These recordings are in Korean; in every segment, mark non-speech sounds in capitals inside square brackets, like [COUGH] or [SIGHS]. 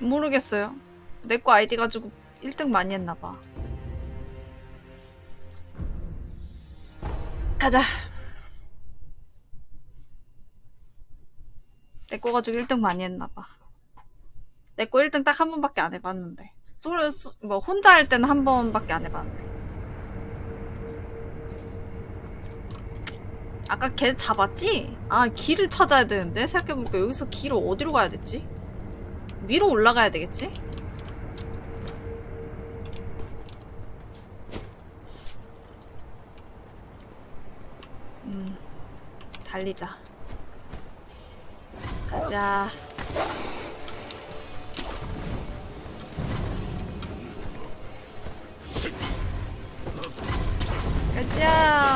모르겠어요. 내 거 아이디 가지고 1등 많이 했나봐. 가자. 내 거 가지고 1등 많이 했나봐. 내 거 1등 딱 한 번밖에 안 해봤는데. 솔로, 소- 뭐, 혼자 할 때는 한 번밖에 안 해봤는데. 아까 걔 잡았지? 아, 길을 찾아야 되는데? 생각해보니까 여기서 길을 어디로 가야 됐지? 위로 올라가야 되겠지? 음, 달리자. 가자. 가자.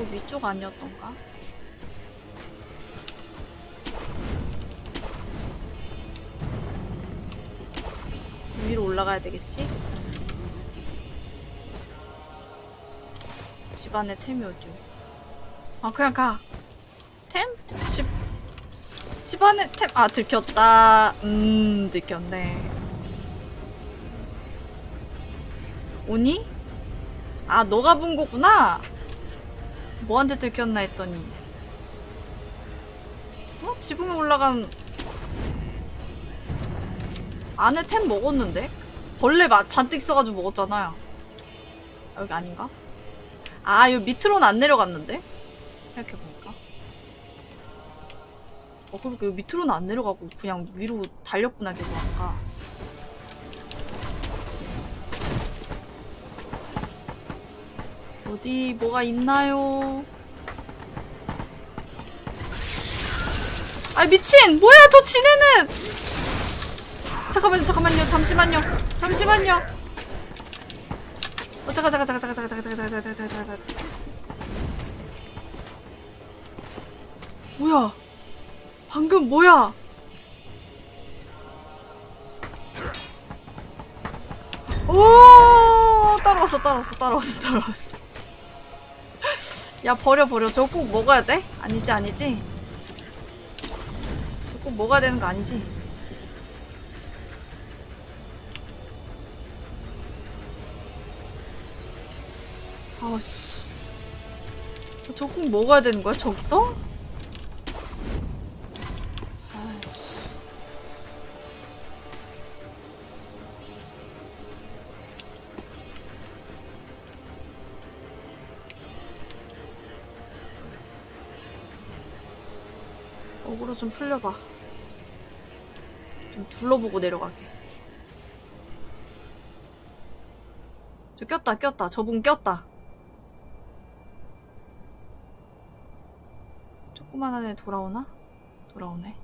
또 위쪽 아니었던가? 위로 올라가야 되겠지? 집 안에 템이 어디요? 아 그냥 가. 템? 집. 집 안에 템. 아 들켰다. 음 들켰네. 오니? 아 너가 본 거구나. 뭐한테 들켰나 했더니. 어? 지붕에 올라간 안에 템 먹었는데? 벌레 마, 잔뜩 있어가지고 먹었잖아요. 아, 여기 아닌가? 아, 여기 밑으로는 안 내려갔는데? 생각해보니까. 어, 그러니까 여기 밑으로는 안 내려가고 그냥 위로 달렸구나, 계속 아까. 어디 뭐가 있나요? 아 미친! 뭐야 저 지네는! 잠깐만요 잠깐만요 잠시만요 잠시만요 어 잠깐 잠깐 잠깐 잠깐 잠깐 잠깐 잠깐 잠깐 잠깐 잠깐 뭐야 방금 뭐야 오 따라왔어 따라왔어 따라왔어 따라왔어 야 버려 버려 저거 꼭 먹어야 돼? 아니지 아니지 저거 꼭 먹어야 되는 거 아니지 아씨 저거 꼭 먹어야 되는 거야 저기서? 좀 풀려봐. 좀 둘러보고 내려가게. 저 꼈다, 꼈다. 저분 꼈다. 조그만한 애 돌아오나? 돌아오네.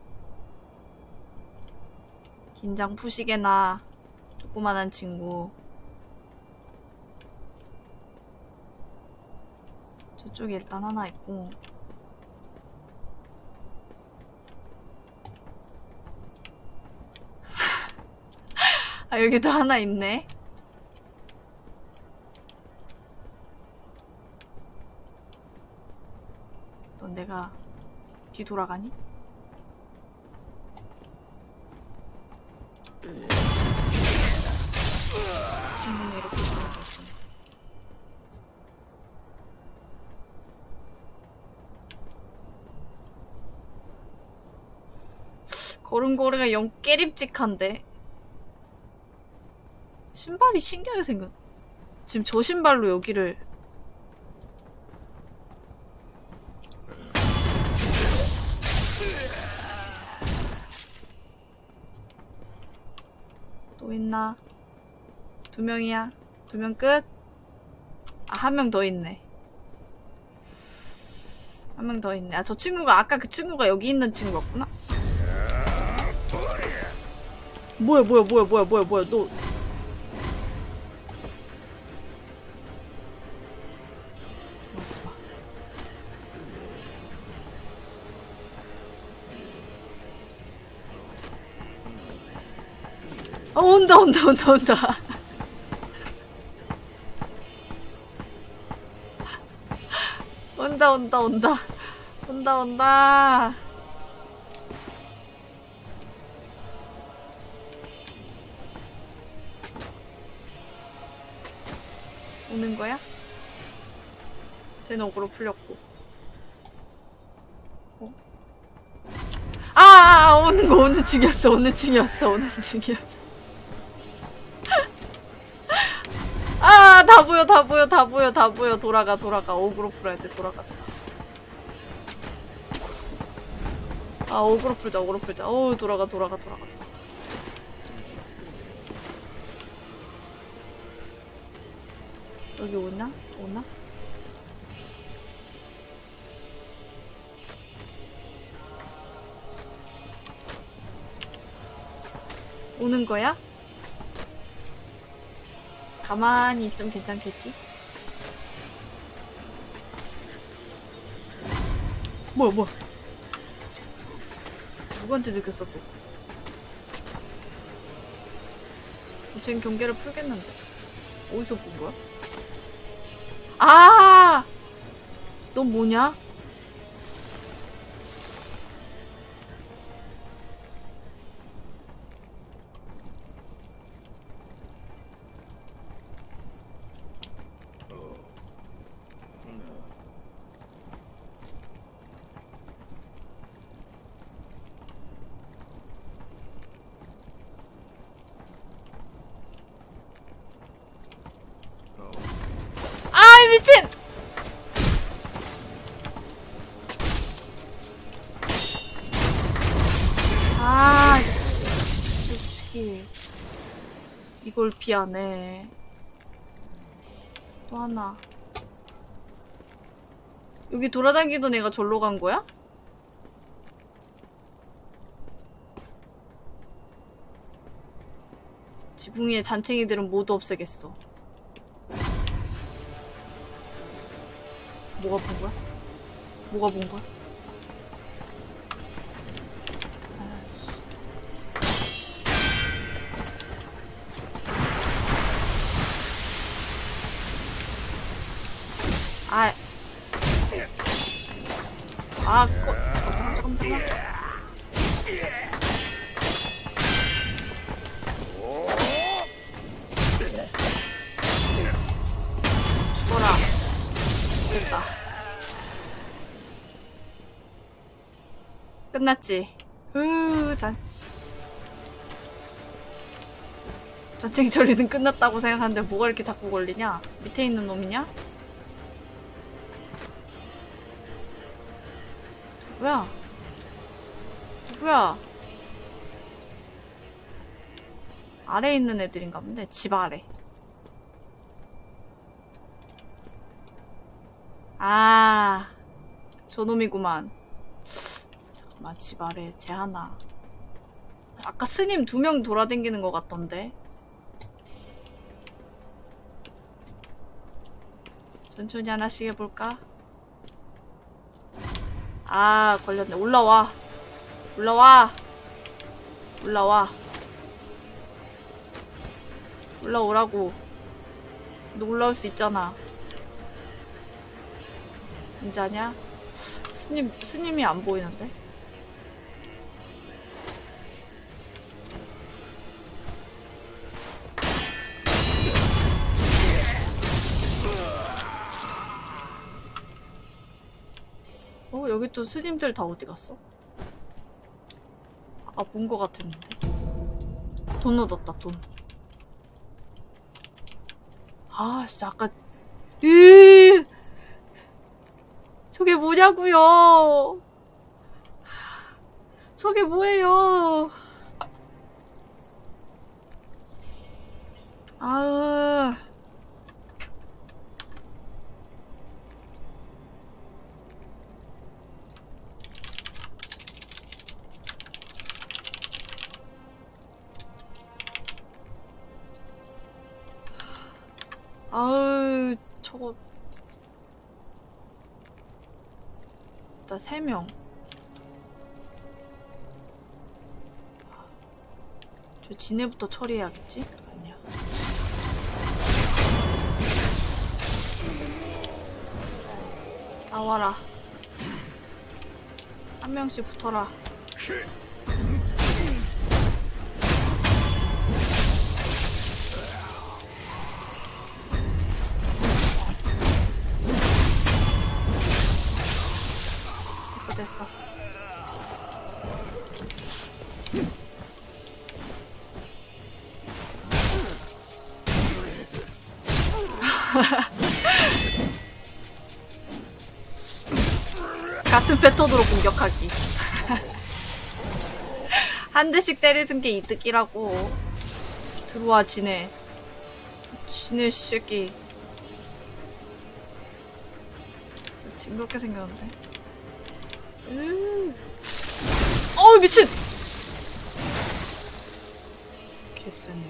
긴장 푸시게나. 조그만한 친구. 저쪽에 일단 하나 있고. 아, 여기도 하나 있네. 넌 내가 뒤돌아가니? 신문이 이렇게 돌아가있구나. 걸음걸이가 영 깨림직한데 신발이 신기하게 생겼. 지금 저 신발로 여기를 또 있나? 두 명이야. 두 명 끝? 아, 한 명 더 있네. 한 명 더 있네. 아, 저 친구가, 아까 그 친구가 여기 있는 친구였구나? 뭐야, 뭐야, 뭐야, 뭐야, 뭐야, 뭐야, 너. 온다, 온다, 온다, 온다. 온다, 온다 온다 온다 온다 오는 거야? 쟤는 어그로 풀렸고 어? 아, 아, 아 오는 거 오는 중이었어 오는 중이었어 오는 중이었어 보여, 다 보여, 다 보여, 다 보여. 돌아가, 돌아가. 어그로 풀어야 돼, 돌아가. 아, 어그로 풀자, 어그로 풀자. 어우, 돌아가, 돌아가. 돌아가. 여기 오나? 오나? 오는 거야? 가만히 있으면 괜찮겠지? 뭐야 뭐야 누구한테 들켰어 또쟨 경계를 풀겠는데 어디서 본 거야? 아! 넌 뭐냐? 피하네. 또 하나. 여기 돌아다니던 애가 절로 간 거야? 지붕 위에 잔챙이들은 모두 없애겠어. 뭐가 본 거야? 뭐가 본 거야? 아. 아, 꺼. 잠깐, 잠깐, 잠깐. 죽어라. 됐다. 끝났지. 으, 짠. 전쟁이 전리는 끝났다고 생각하는데 뭐가 이렇게 자꾸 걸리냐? 밑에 있는 놈이냐? 누구야? 누구야? 아래에 있는 애들인가 본데 집 아래. 아, 저놈이구만. 잠깐만, 집 아래 쟤 하나. 아까 스님 두 명 돌아다니는 것 같던데. 천천히 하나씩 해볼까? 아, 걸렸네. 올라와. 올라와. 올라와. 올라오라고. 너 올라올 수 있잖아. 진짜냐? 스님, 스님이 안 보이는데? 또 스님들 다 어디 갔어? 아, 본 거 같았는데. 돈 얻었다, 돈. 아, 진짜 아까, 으 저게 뭐냐고요? 저게 뭐예요? 아으. 아으, 저거. 일단 세 명. 저 지네부터 처리해야겠지? 아니야. 나와라. 한 명씩 붙어라. 됐어. [LAUGHS] 같은 패턴으로 공격하기. [LAUGHS] 한 대씩 때리는 게 이득이라고. 들어와, 지네. 지네, 새끼. 징그럽게 생겼는데. 음. 어우, 미친! 개쎄네.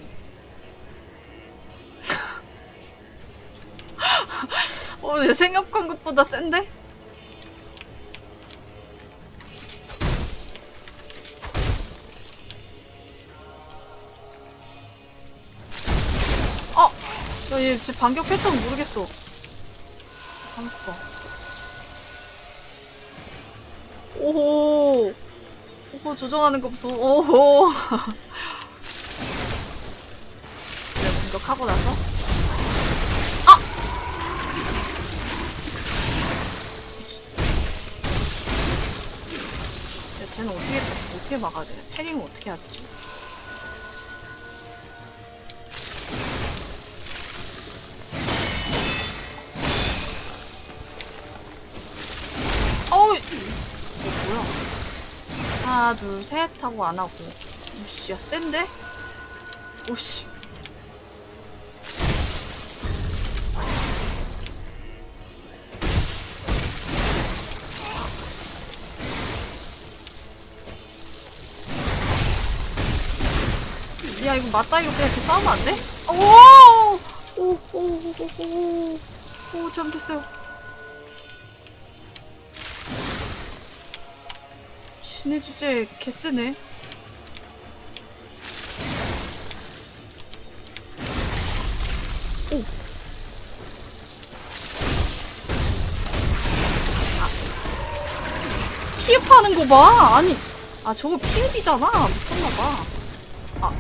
[LAUGHS] 어, 내 생각한 것보다 센데? 어! 야, 얘, 제 반격 패턴 모르겠어. 가만있어. 오호. 오호, 조정하는 거 보소. 오호. [LAUGHS] 그래, 공격하고 나서. 아! 야, 쟤는 어떻게, 어떻게 막아야 돼? 패링을 어떻게 되지? 하나, 둘, 셋 하고 안 하고. 오씨, 야, 센데? 오씨. 야, 이거 맞다, 이거 그냥 이렇게 싸우면 안 돼? 오! 오, 오, 오, 오, 오, 오, 잘못했어요. 지네 주제 개쎄네. 오. 아. 피흡하는 거 봐. 아니, 아 저거 피흡이잖아. 미쳤나봐. 아.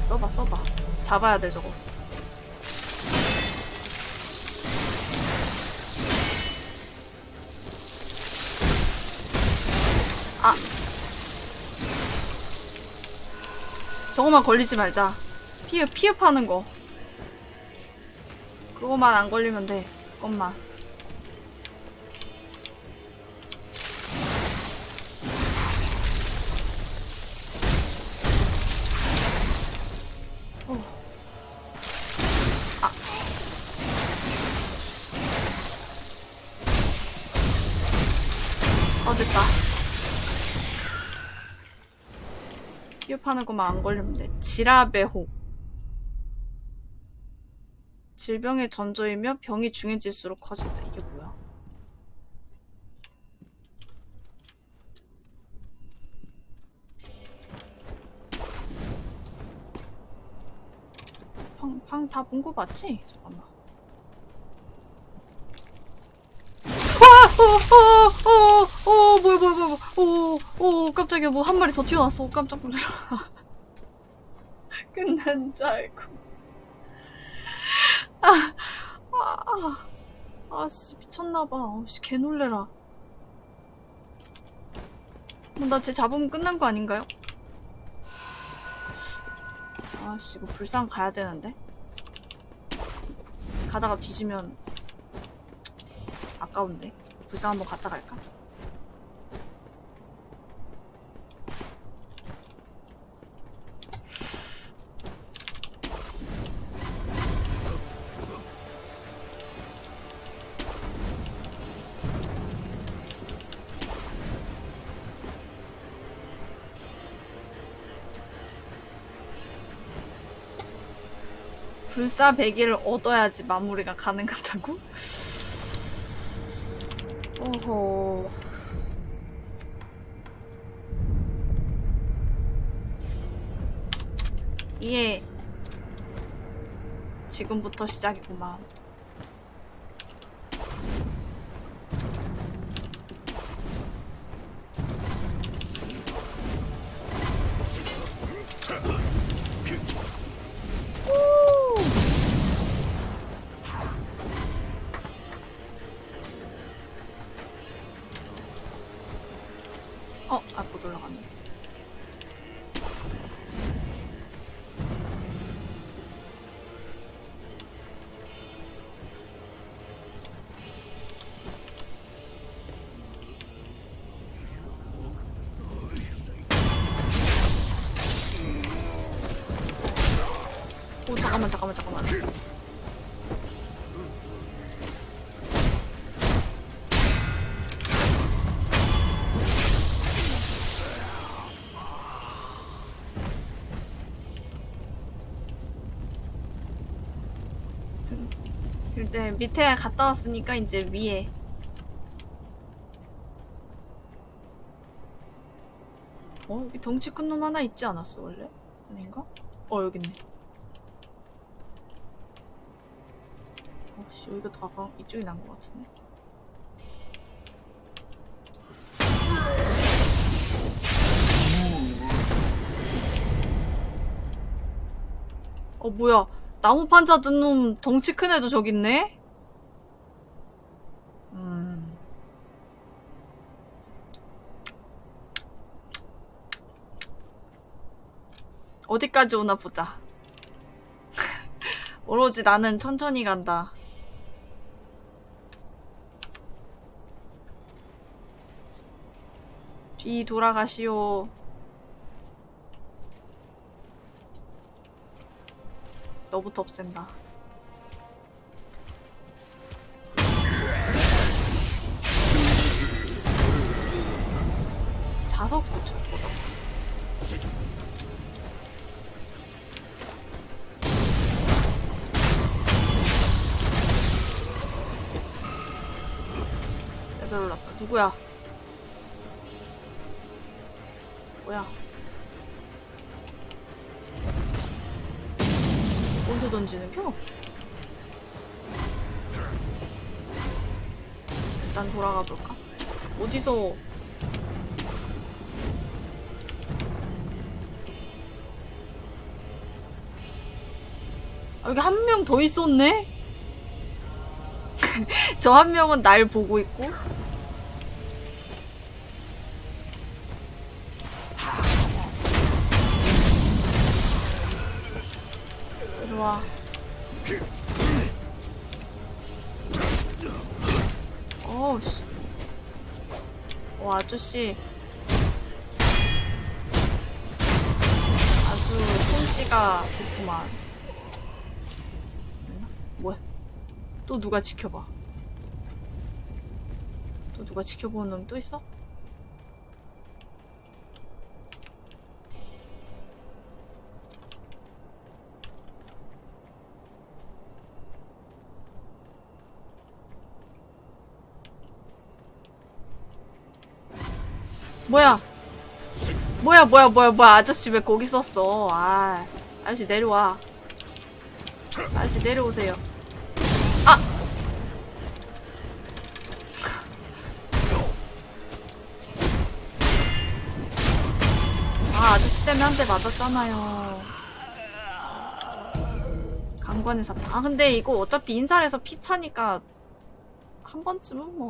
써봐, 써봐. 잡아야 돼 저거. 저거만 걸리지 말자. 피흡, 피흡하는 거. 그거만 안 걸리면 돼. 그것만. 피흡하는 것만 안 걸리면 돼. 지라베호. 질병의 전조이며 병이 중해질수록 커진다. 이게 뭐야? 방, 방다본 거 맞지? 잠깐만. 와! 어, 어, 어, 어, 뭐야, 뭐야, 뭐야, 어, 깜짝이야. 뭐 한 마리 더 튀어나왔어. 어, 깜짝 놀라. [LAUGHS] 끝난 줄 알고. 아, 아, 아, 씨, 미쳤나봐. 어, 씨, 개 놀래라. 뭐, 나쟤 잡으면 끝난 거 아닌가요? 아씨, 이거 불상 가야 되는데? 가다가 뒤지면 아까운데? 불상 한번 갔다 갈까? 불사 100일을 얻어야지 마무리가 가능하다고? 오호. 이게 지금부터 시작이구만. 밑에 갔다 왔으니까 이제 위에 어 여기 덩치 큰 놈 하나 있지 않았어 원래? 아닌가? 어 여기 있네 어씨 여기가 다가 이쪽이 난 것 같은데 어 뭐야 나무 판자 든 놈 덩치 큰 애도 저기 있네? 음. 어디까지 오나 보자. [LAUGHS] 오로지 나는 천천히 간다. 뒤 돌아가시오. 너부터 없앤다. 누구야? 뭐야? 어디서 던지는 겨? 일단 돌아가 볼까? 어디서 아, 여기 한 명 더 있었네? [LAUGHS] 저 한 명은 날 보고 있고 아저씨 아주 솜씨가 좋구만? 뭐야 또 누가 지켜봐 또 누가 지켜보는 놈 또 있어? 뭐야? 뭐야 뭐야 뭐야 뭐야 아저씨 왜 거기 있었어? 아 아저씨 내려와. 아저씨 내려오세요. 아! 아 아저씨 때문에 한 대 맞았잖아요. 강관의 사탕. 아 근데 이거 어차피 인살에서 피 차니까 한 번쯤은 뭐.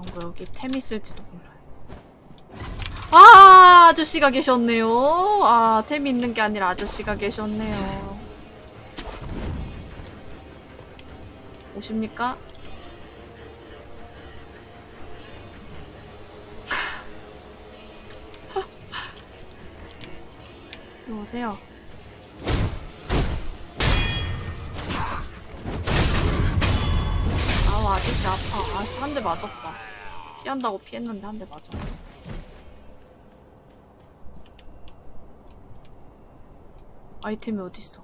이런 거 여기 템 있을지도 몰라요. 아, 아저씨가 계셨네요. 아, 템 있는 게 아니라 아저씨가 계셨네요. 오십니까? [LAUGHS] 들어오세요. 아우, 아저씨 아파. 아저씨 한 대 맞았다. 피한다고 피했는데 한 대 맞았네. 아이템이 어딨어?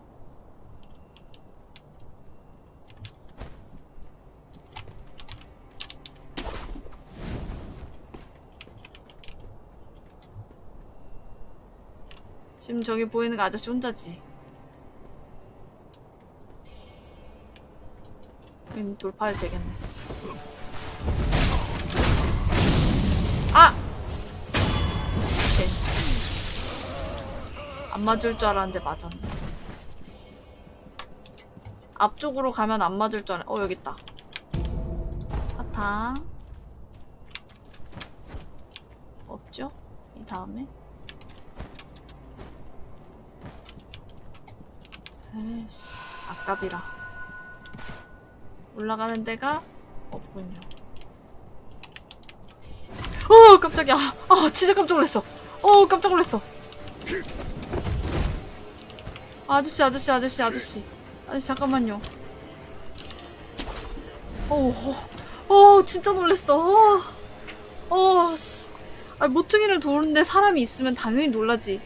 지금 저기 보이는 거 아저씨 혼자지. 돌파해도 되겠네. 안 맞을 줄 알았는데 맞았네. 앞쪽으로 가면 안 맞을 줄 알았... 어, 여기 있다. 사탕. 없죠? 이 다음에. 에이씨, 아깝이라. 올라가는 데가 없군요. 어, 깜짝이야. 아, 진짜 깜짝 놀랐어. 어, 깜짝 놀랐어. 아저씨, 아저씨, 아저씨, 아저씨. 아저씨, 잠깐만요. 어, 어, 어 진짜 놀랐어. 어, 어, 씨. 아, 모퉁이를 도는데 사람이 있으면 당연히 놀라지.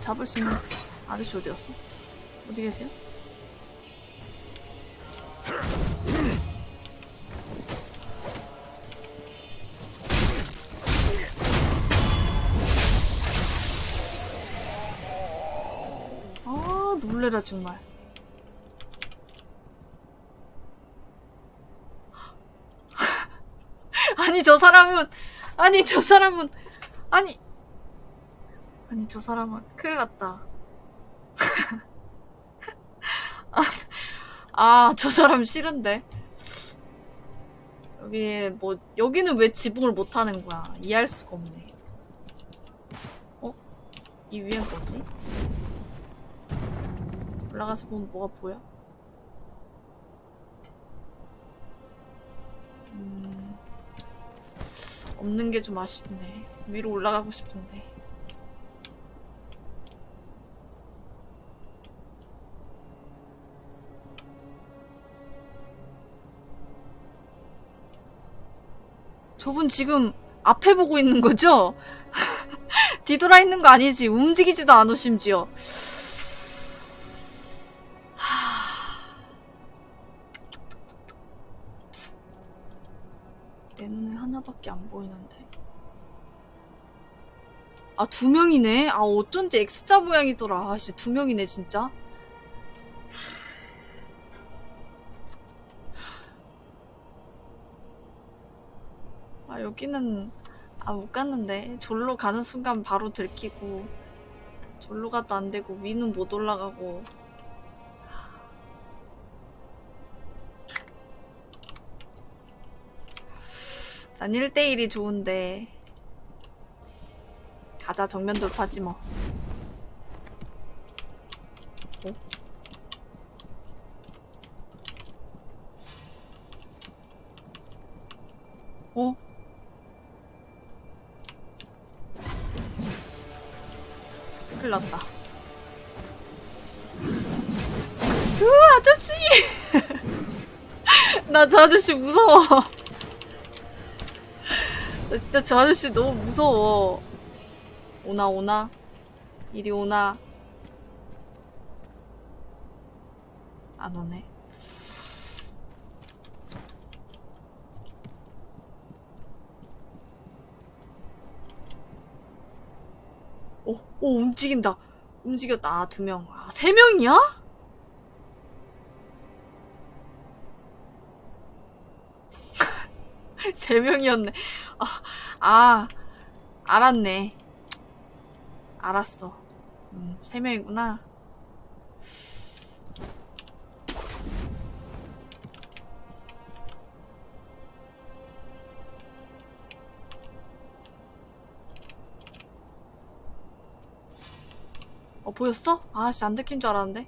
잡을 수 있는 아저씨 어디 갔어? 어디 계세요? 아 놀래라 정말. [LAUGHS] 아니 저 사람은 아니 저 사람은 아니 아니 저 사람은 큰일 났다. [LAUGHS] 아저 사람 싫은데? 여기 뭐 여기는 왜 지붕을 못하는 거야? 이해할 수가 없네. 어? 이 위엔 뭐지? 올라가서 보면 뭐가 보여? 음... 없는 게 좀 아쉽네 위로 올라가고 싶은데 저분 지금 앞에 보고 있는 거죠? [LAUGHS] 뒤돌아 있는 거 아니지? 움직이지도 않아 심지어. 밖에 안 보이는데. 아, 두 명이네? 아, 어쩐지 X자 모양이더라. 아씨, 두 명이네, 진짜. 아, 여기는, 아, 못 갔는데. 졸로 가는 순간 바로 들키고, 졸로 가도 안 되고, 위는 못 올라가고. 난 1대1이 좋은데. 가자, 정면 돌파지 뭐. 어? 어? 큰일 났다. 으, 아저씨! [LAUGHS] 나 저 아저씨 무서워. 나 진짜 저 아저씨 너무 무서워. 오나, 오나? 이리 오나? 안 오네. 오, 오, 움직인다. 움직였다. 아, 두 명. 아, 세 명이야? [LAUGHS] 세 명이었네. 아, [LAUGHS] 아, 알았네. 알았어. 음, 세 명이구나. 어, 보였어? 아씨, 안 들킨 줄 알았는데.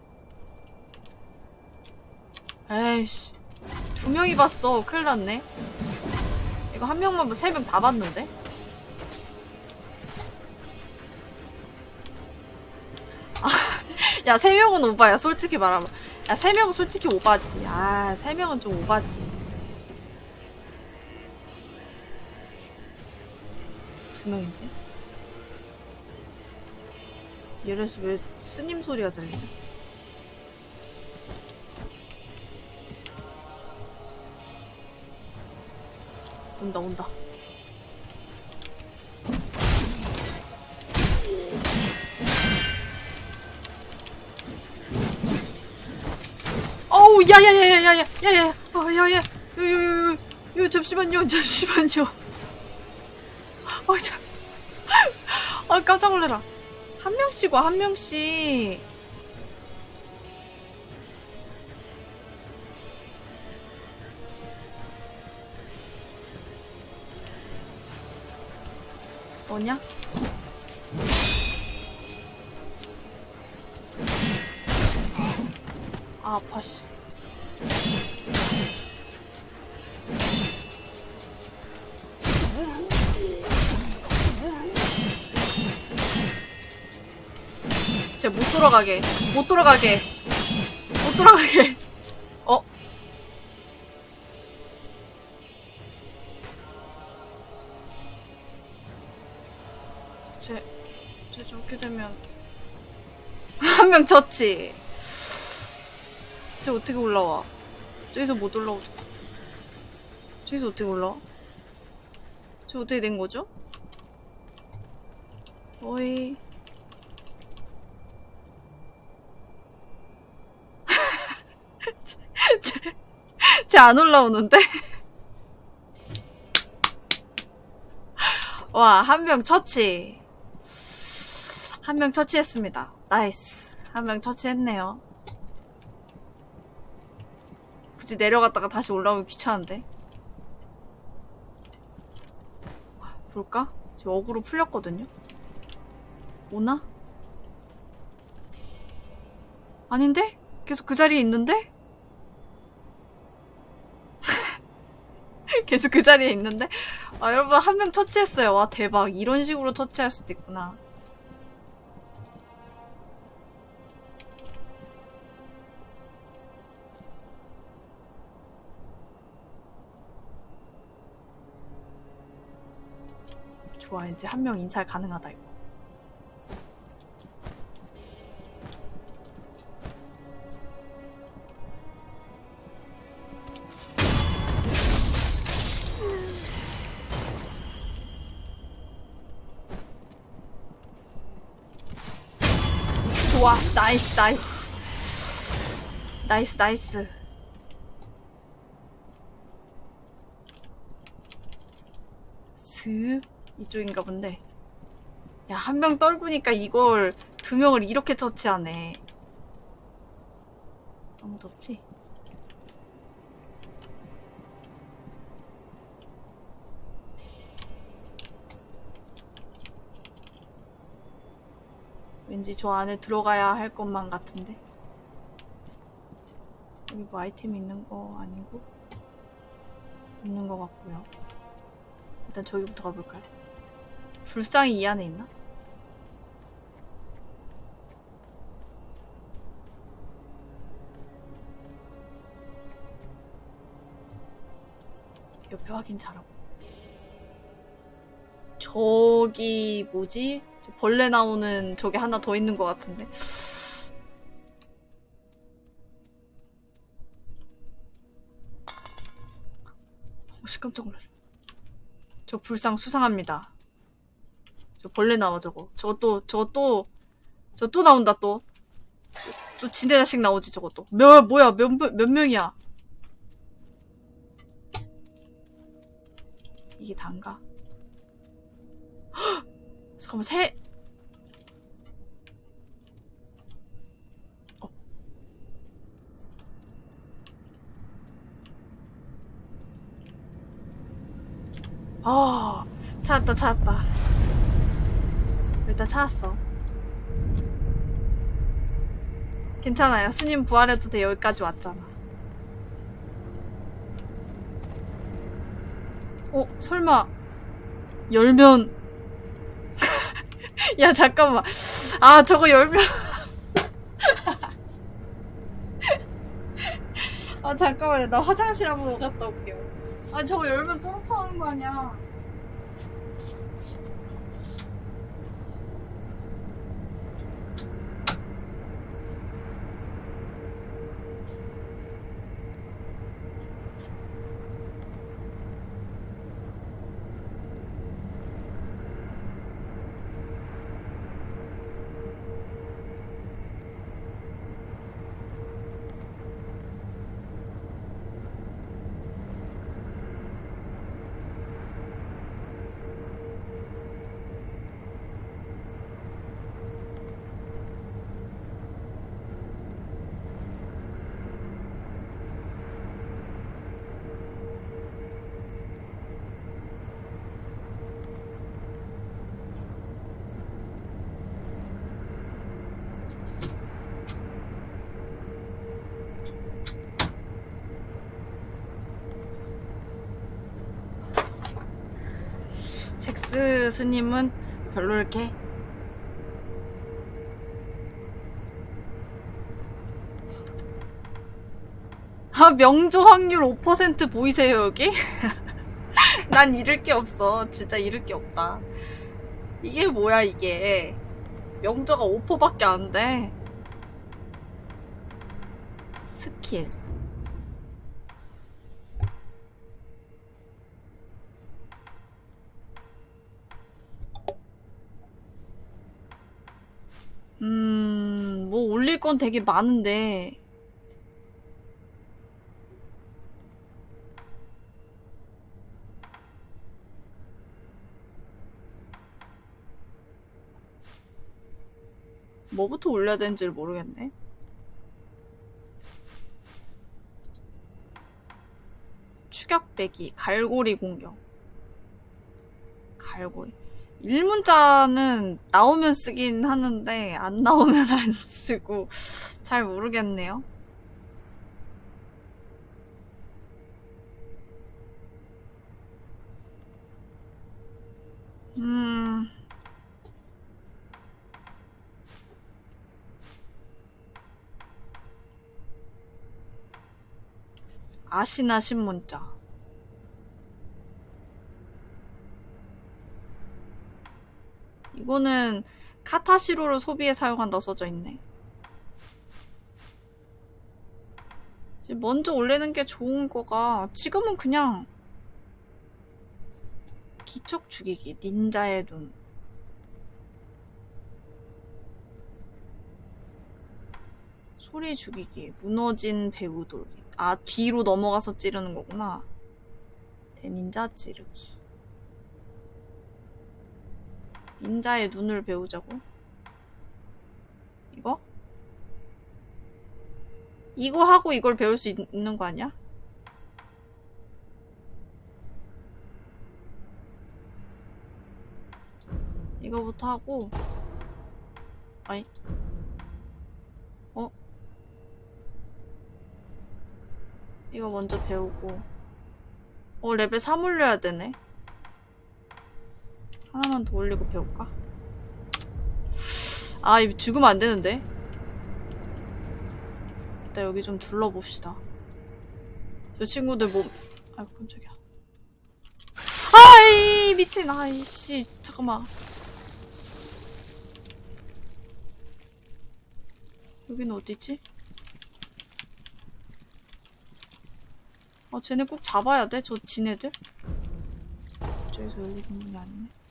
에이씨. 두 명이 봤어. 큰일 났네. 이거 한 명만 뭐 세 명 다 봤는데? 아, [LAUGHS] 야, 세 명은 오바야. 솔직히 말하면. 야, 세 명은 솔직히 오바지. 아, 세 명은 좀 오바지. 두 명인데? 얘래서 왜 스님 소리가 들리냐? 온다 온다. 어우 야야야야야야야야 아야야 요요요 요 잠시만요 [LAUGHS] 잠시만요. 어, 아 잠시 아 깜짝 놀래라. 한 명씩 와 한 명씩. 뭐냐? 아, 아파, 씨. 진짜 못 돌아가게. 못 돌아가게. 못 돌아가게. 명 졌지. 쟤 어떻게 올라와? 저기서 못 올라오죠. 저기서 어떻게 올라와? 저 어떻게 된 거죠? 어이. [LAUGHS] 쟤 안 올라오는데? [LAUGHS] 와, 한 명 처치. 한 명 처치했습니다. Nice. 한 명 처치했네요. 굳이 내려갔다가 다시 올라오기 귀찮은데. 볼까? 지금 어그로 풀렸거든요? 오나? 아닌데? 계속 그 자리에 있는데? [LAUGHS] 계속 그 자리에 있는데? 아, 여러분, 한 명 처치했어요. 와, 대박. 이런 식으로 처치할 수도 있구나. 좋아, 이제 한 명 인살 가능하다, 이거. 좋아, nice, nice. Nice, nice. 슥. 이쪽인가 본데. 야, 한 명 떨구니까 이걸 두 명을 이렇게 처치하네. 아무도 없지? 왠지 저 안에 들어가야 할 것만 같은데. 여기 뭐 아이템 있는 거 아니고? 있는 거 같고요. 일단 저기부터 가볼까요? 불상이 이 안에 있나? 옆에 확인 잘하고 저기 뭐지? 저 벌레 나오는 저게 하나 더 있는 것 같은데 [SIGHS] 혹시 깜짝 놀래 저 불상 수상합니다. 저 벌레 나와 저거. 저거 또저또 나온다 또. 또 진대 자식 나오지 저거 또몇 뭐야 몇, 몇 명이야? 이게 단가? 헉! [GASPS] 잠깐만 새 아 찾았다 찾았다. 일단 찾았어. 괜찮아요. 스님 부활해도 돼. 여기까지 왔잖아. 어 설마 열면 [LAUGHS] 야 잠깐만. 아 저거 열면. [LAUGHS] 아 잠깐만요. 나 화장실 한번 갔다 올게요 아 저거 열면 또 나타나는 거 아니야 스 스님은 별로 이렇게 아 명조 확률 5% 보이세요 여기? [LAUGHS] 난 잃을 게 없어. 진짜 잃을 게 없다. 이게 뭐야 이게? 명조가 5%밖에 안돼. 스킬 음, 뭐 올릴 건 되게 많은데. 뭐부터 올려야 되는지를 모르겠네. 추격배기, 갈고리 공격. 갈고리. 일문자는 나오면 쓰긴 하는데 안 나오면 안 쓰고 잘 모르겠네요. 음. 아시나 신문자. 이거는 카타시로를 소비에 사용한다고 써져 있네. 먼저 올리는 게 좋은 거가 지금은 그냥 기척 죽이기, 닌자의 눈. 소리 죽이기, 무너진 배우 돌기. 아, 뒤로 넘어가서 찌르는 거구나. 대닌자 찌르기. 인자의 눈을 배우자고? 이거? 이거 하고 이걸 배울 수 있, 있는 거 아니야? 이거부터 하고 아니 어? 이거 먼저 배우고 어 레벨 3 올려야 되네 하나만 더 올리고 배울까? 아, 이거 죽으면 안 되는데. 일단 여기 좀 둘러봅시다. 저 친구들 뭐, 아이고, 깜짝이야. 아이, 미친, 아이씨, 잠깐만. 여기는 어디지? 아, 쟤네 꼭 잡아야 돼? 저 지네들? 저기서 열리는 문이 아니네.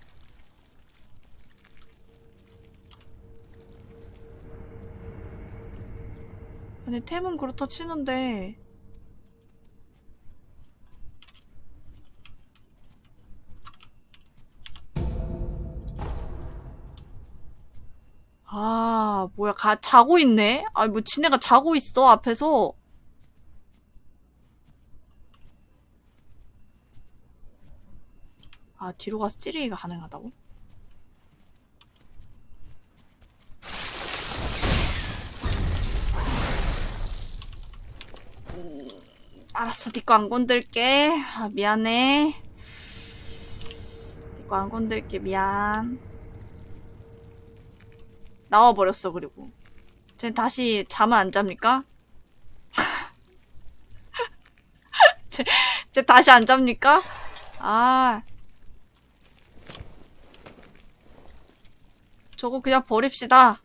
아니 템은 그렇다 치는데. 아 뭐야. 가 자고 있네? 아뭐 지네가 자고 있어 앞에서? 아 뒤로 가서 찌르기가 가능하다고? 알았어, 니꺼 안 건들게. 아, 미안해. 니꺼 안 건들게, 미안. 나와버렸어, 그리고. 쟤 다시 잠은 안 잡니까? [LAUGHS] 쟤, 쟤 다시 안 잡니까? 아. 저거 그냥 버립시다.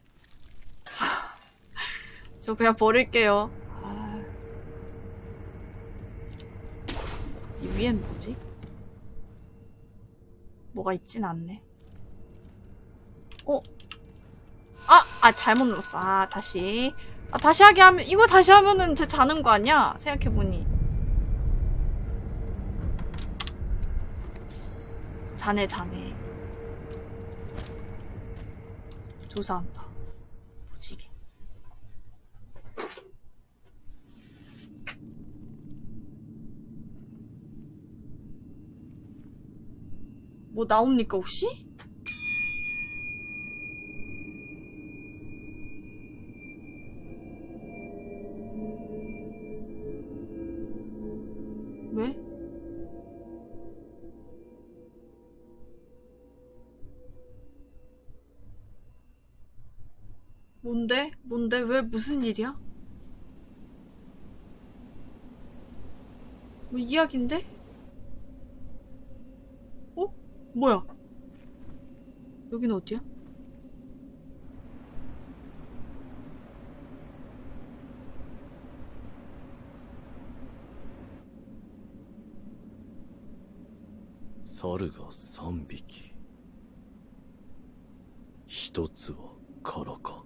[LAUGHS] 저 그냥 버릴게요. 이 위엔 뭐지? 뭐가 있진 않네. 어? 아! 아, 잘못 눌렀어. 아, 다시. 아, 다시 하게 하면, 이거 다시 하면은 제 자는 거 아니야? 생각해보니. 자네, 자네. 조사한다. 뭐 나옵니까 혹시? 왜? 뭔데? 뭔데? 왜 무슨 일이야? 뭐 이야긴데? 뭐야? 여기는 어디야?猿が3匹一つは空か。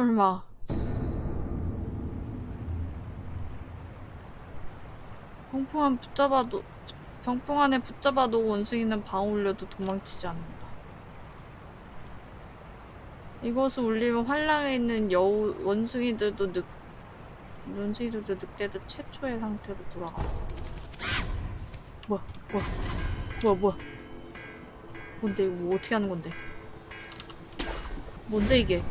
설마 병풍 안 붙잡아도 병풍 안에 붙잡아도 원숭이는 방 울려도 도망치지 않는다. 이것을 울리면 환랑에 있는 여우 원숭이들도 늑 원숭이들도 늑대도 최초의 상태로 돌아가. 뭐야 뭐야 뭐야 뭐야 뭔데 이거 뭐 어떻게 하는 건데? 뭔데 이게?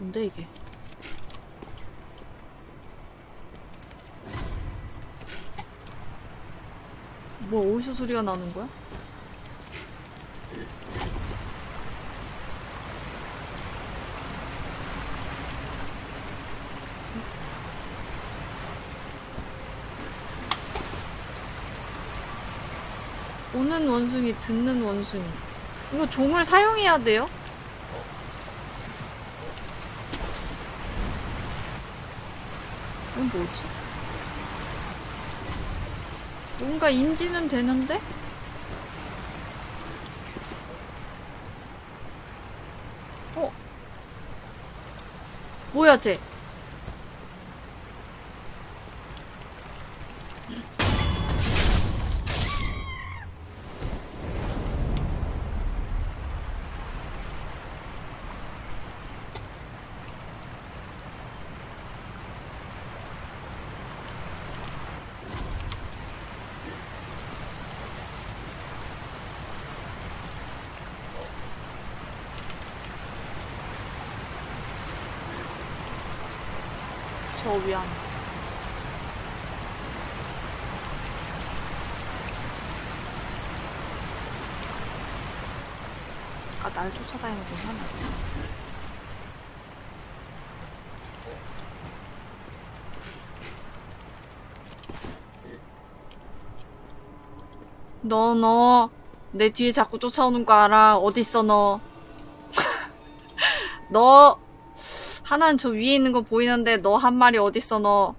뭔데 이게? 뭐 어디서 소리가 나는 거야? 오는 원숭이, 듣는 원숭이. 이거 종을 사용해야 돼요? 이건 뭐지? 뭔가 인지는 되는데? 어? 뭐야 쟤? 위안. 아, 날 쫓아다니는 건 하나 있어. 너, 너. 내 뒤에 자꾸 쫓아오는 거 알아. 어딨어, 너. [LAUGHS] 너. 하나는 저 위에 있는 거 보이는데 너 한 마리 어딨어 너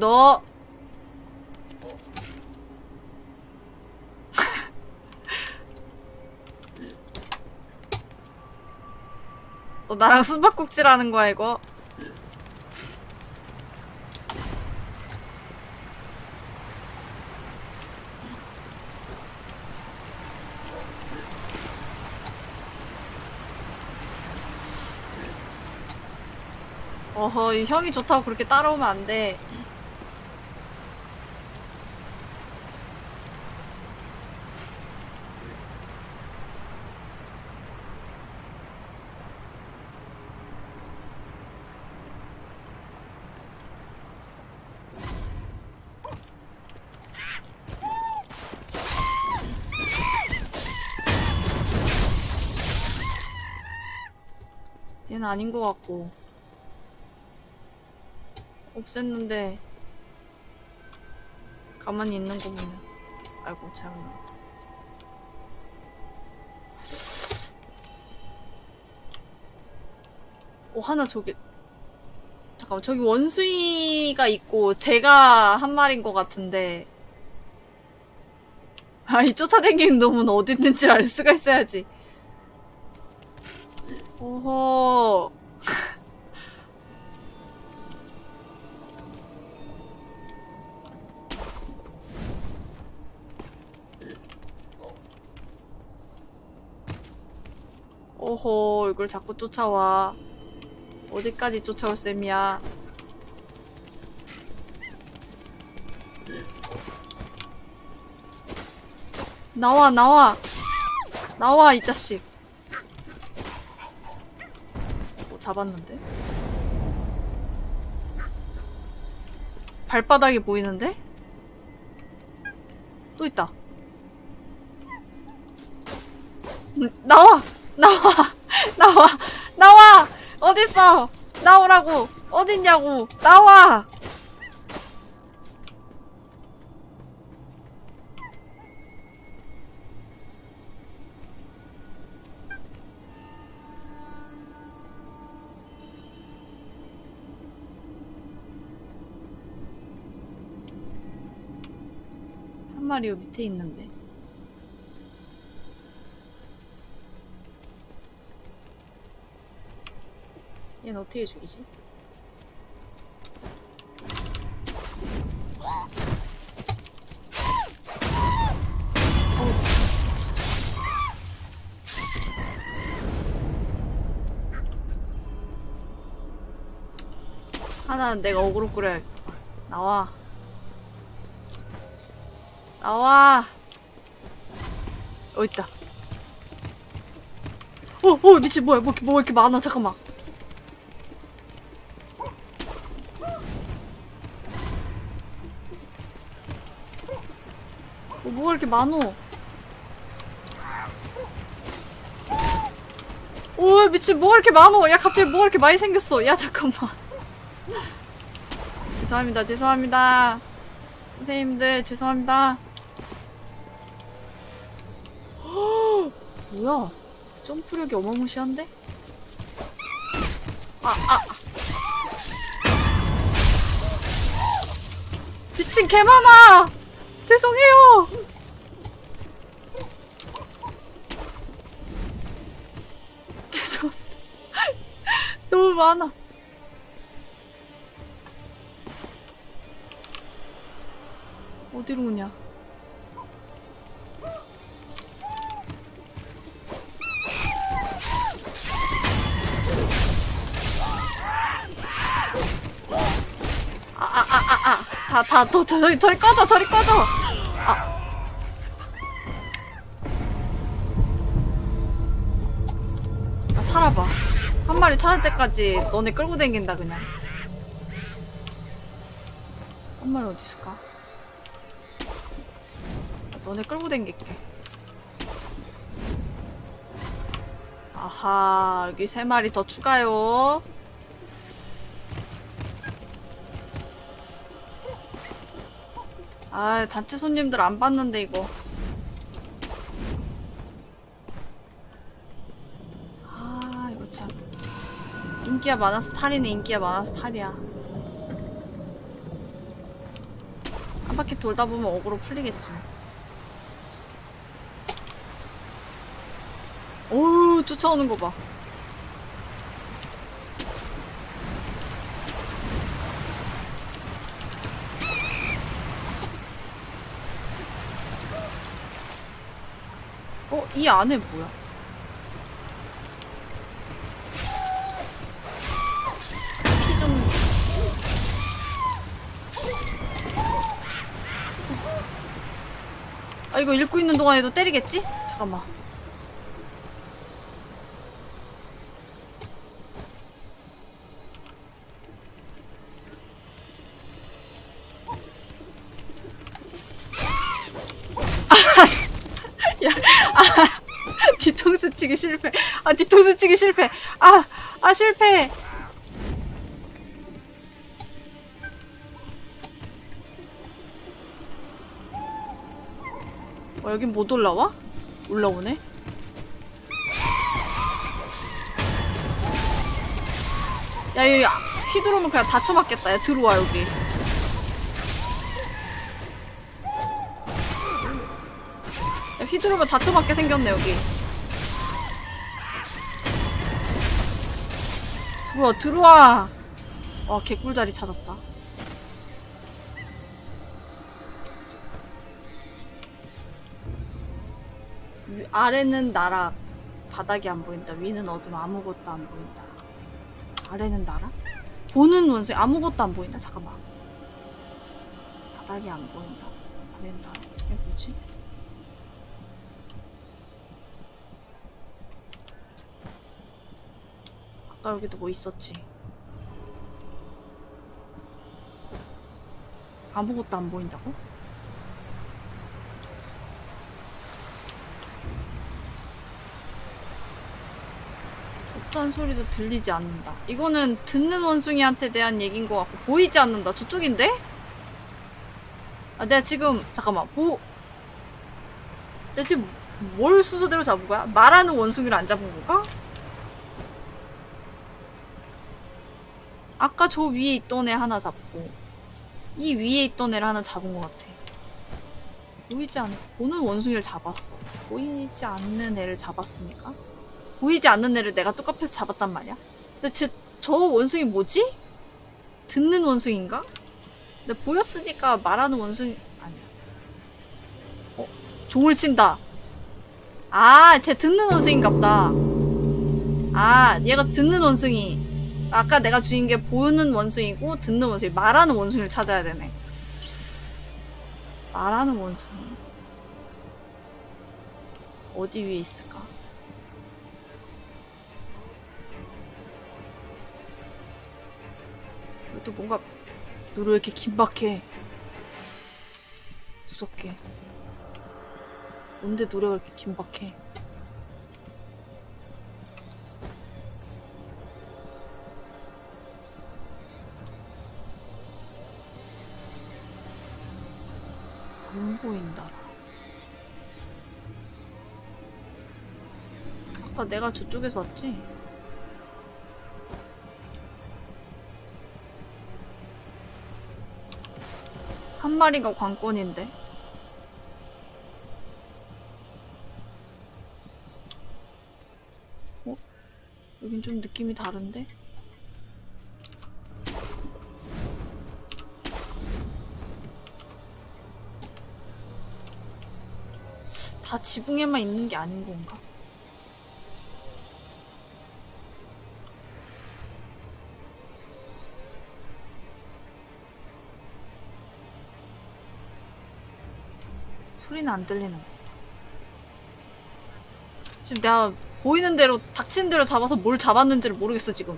너. [LAUGHS] 너 나랑 숨바꼭질 하는 거야 이거? 어허, 이 형이 좋다고 그렇게 따라오면 안 돼. 얘는 아닌 것 같고. 없앴는데 가만히 있는 거 보면 아이고 잘못 나왔다 어 하나 저기 잠깐만 저기 원숭이가 있고 제가 한 마리인 것 같은데. 아이 쫓아다니는 놈은 어디 있는지 알 수가 있어야지 오호. 오호, 이걸 자꾸 쫓아와. 어디까지 쫓아올 셈이야. 나와, 나와! 나와, 이 자식. 잡았는데? 발바닥이 보이는데? 또 있다. 음, 나와! 나와! [LAUGHS] 나와! 나와! 어딨어! 나오라고! 어딨냐고! 나와! 요 밑에 있는데. 얘는 어떻게 죽이지? 하나는 내가 어그로 끌어야 나와 나와 어 있다 어, 어, 미친, 뭐야, 뭐, 뭐 이렇게 많아, 잠깐만. 어, 뭐가 이렇게 많어? 오, 미친, 뭐가 이렇게 많어? 야, 갑자기 뭐가 이렇게 많이 생겼어? 야, 잠깐만. [LAUGHS] 죄송합니다, 죄송합니다. 선생님들, 죄송합니다. 뭐야? 점프력이 어마무시한데? 아, 아. 미친 개 많아! 죄송해요! [LAUGHS] 죄송합니다. [LAUGHS] 너무 많아. 어디로 오냐? 아, 아, 아, 아, 아. 다, 다, 또, 저리, 저리 꺼져, 저리 꺼져! 아. 아, 살아봐. 한 마리 찾을 때까지 너네 끌고 댕긴다, 그냥. 한 마리 어디 있을까? 아, 너네 끌고 댕길게. 아하, 여기 세 마리 더 추가요. 아, 단체 손님들 안 봤는데, 이거. 아, 이거 참. 인기가 많아서 탈이네, 인기가 많아서 탈이야. 한 바퀴 돌다 보면 어그로 풀리겠지. 뭐. 어우, 쫓아오는 거 봐. 어, 이 안에 뭐야? 피 좀. 아, 이거 읽고 있는 동안에도 때리겠지? 잠깐만. [LAUGHS] 야, 아, 뒤통수 치기 실패. 아, 뒤통수 치기 실패. 아, 아, 실패. 어, 여긴 못 올라와? 올라오네? 야, 여기 아, 휘두르면 그냥 다쳐맞겠다. 야, 들어와, 여기. 휘두르면 다쳐맞게 생겼네, 여기. 들어와 들어와. 와 개꿀자리 찾았다. 위- 아래는 나락 바닥이 안 보인다. 위는 어둠. 아무것도 안 보인다. 아래는 나락 보는 원숭이 아무것도 안 보인다. 잠깐만. 바닥이 안 보인다. 아래는 나락 이게 뭐지? 아까 여기도 뭐 있었지 아무것도 안 보인다고? 어떤 소리도 들리지 않는다. 이거는 듣는 원숭이한테 대한 얘기인 것 같고 보이지 않는다. 저쪽인데? 아, 내가 지금 잠깐만 보. 내가 지금 뭘 순서대로 잡은 거야? 말하는 원숭이를 안 잡은 건가? 아까 저 위에 있던 애 하나 잡고 이 위에 있던 애를 하나 잡은 것 같아. 보이지 않, 보는 원숭이를 잡았어. 보이지 않는 애를 잡았습니까? 보이지 않는 애를 내가 뚝갑해서 잡았단 말이야. 근데 쟤, 저 원숭이 뭐지? 듣는 원숭인가? 근데 보였으니까 말하는 원숭이 아니야. 어, 종을 친다. 아, 쟤 듣는 원숭인갑다. 아, 얘가 듣는 원숭이. 아까 내가 주인 게 보는 원숭이고 듣는 원숭이, 말하는 원숭이를 찾아야 되네. 말하는 원숭이. 어디 위에 있을까? 또 뭔가 왜 이렇게 긴박해 무섭게 뭔데 노래가 이렇게 긴박해 안 보인다 아까 내가 저쪽에서 왔지? 한 마리가 관건인데. 어? 여긴 좀 느낌이 다른데? 다 지붕에만 있는 게 아닌 건가? 소리는 안 들리는 거. 지금 내가 보이는 대로 닥치는 대로 잡아서 뭘 잡았는지를 모르겠어 지금.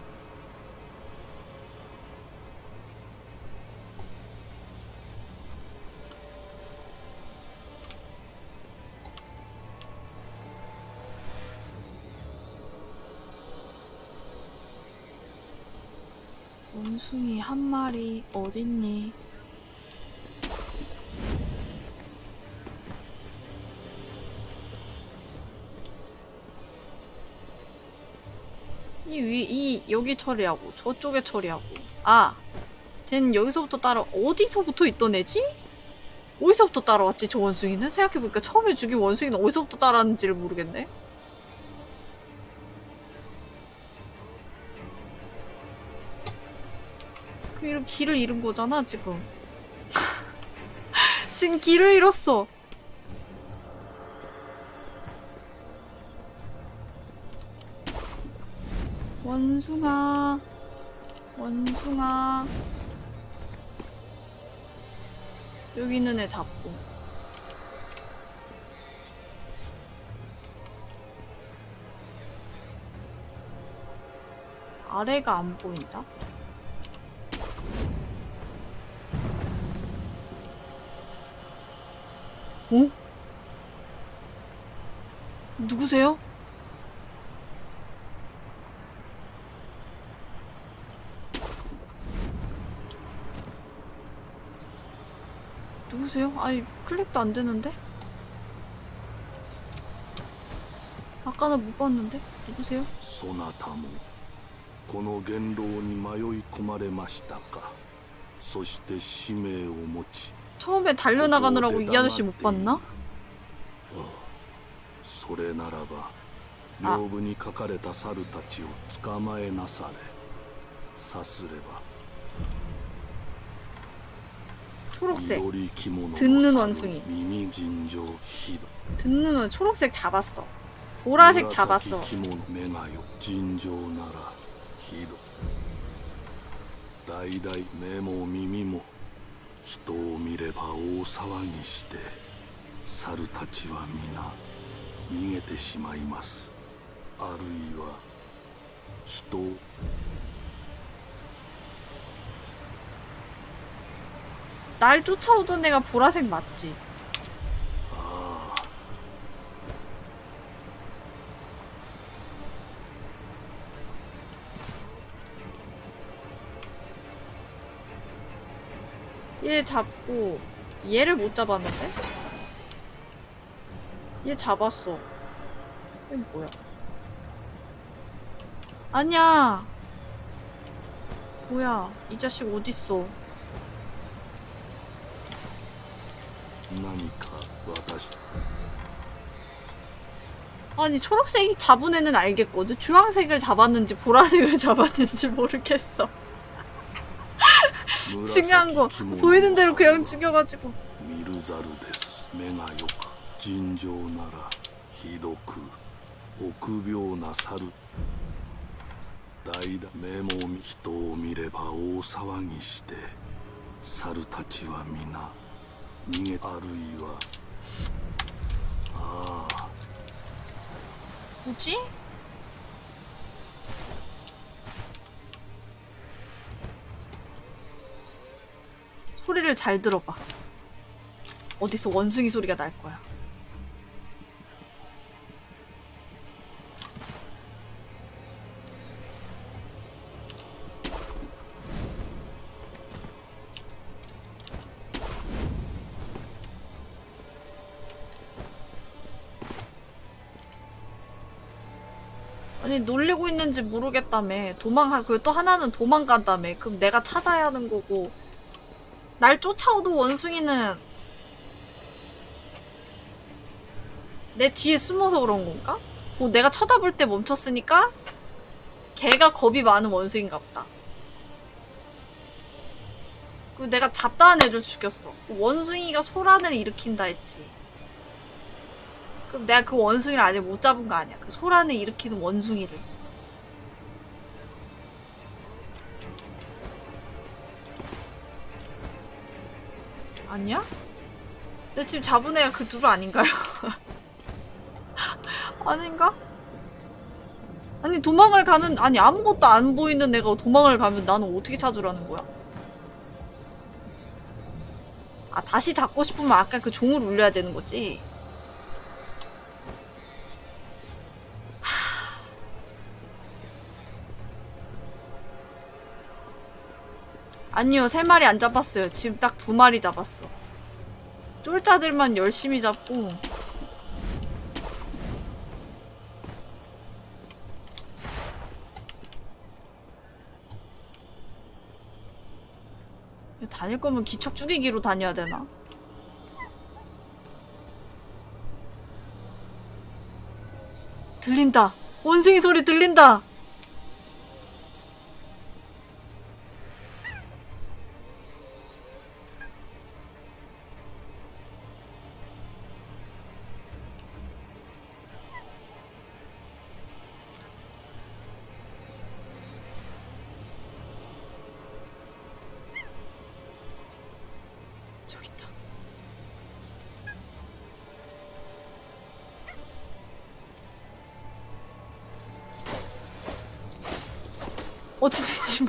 한 마리 어딨니? 이 위, 이, 여기 처리하고, 저쪽에 처리하고. 아, 쟨 여기서부터 따라, 어디서부터 있던 애지? 어디서부터 따라왔지, 저 원숭이는? 생각해보니까 처음에 죽인 원숭이는 어디서부터 따라왔는지를 모르겠네? 이름, 길을 잃은 거잖아, 지금. [LAUGHS] 지금 길을 잃었어. 원숭아, 원숭아. 여기 있는 애 잡고. 아래가 안 보인다? 어? 누구세요? 누구세요? 아니 클릭도 안 되는데? 아까는 못 봤는데? 누구세요? そなたもこの元老に迷い込まれましたかそして使命を持ち 처음에 달려나가느라고 이 아저씨 못 봤나? それならばあ屏風に書かれた猿たちを捕まえなされ さすれば 초록색 緑着物の 듣는 猿 원숭이 耳尋常ひど 듣는 은 초록색 잡았어 보라색 잡았어 紫着物目がよ尋常な 人を見れば大騒ぎして猿たちは皆逃げてしまいますあるいは人を 날 쫓아오던 애가 보라색 맞지 얘 잡고 얘를 못 잡았는데? 얘 잡았어. 이 뭐야? 아니야! 뭐야? 이 자식 어딨어? 아니 초록색이 잡은 애는 알겠거든. 주황색을 잡았는지 보라색을 [LAUGHS] 잡았는지 모르겠어. 중요한 거 보이는 대로 그냥 죽여가지고 미르자르 데스, 메나요카, 진저나라, 히독, 억벽나사르 막대한 메모미토위를 봐라. 사르타치와 미나, 니네, 아르이와 아아, 뭐지? 소리를 잘 들어봐. 어디서 원숭이 소리가 날 거야. 아니 놀리고 있는지 모르겠다며 도망가 그리고 또 하나는 도망간다며 그럼 내가 찾아야 하는 거고 날 쫓아오던 원숭이는 내 뒤에 숨어서 그런 건가? 뭐 내가 쳐다볼 때 멈췄으니까 걔가 겁이 많은 원숭인가 보다 그리고 내가 잡다한 애를 죽였어 원숭이가 소란을 일으킨다 했지 그럼 내가 그 원숭이를 아직 못 잡은 거 아니야. 그 소란을 일으키는 원숭이를. 아니야? 근데 지금 잡은 애가 그 둘 아닌가요? [LAUGHS] 아닌가? 아니 도망을 가는 아니 아무것도 안 보이는 애가 도망을 가면 나는 어떻게 찾으라는 거야? 아 다시 잡고 싶으면 아까 그 종을 울려야 되는 거지? 아니요, 세 마리 안 잡았어요. 지금 딱 두 마리 잡았어. 쫄자들만 열심히 잡고. 다닐 거면 기척 죽이기로 다녀야 되나? 들린다. 원숭이 소리 들린다.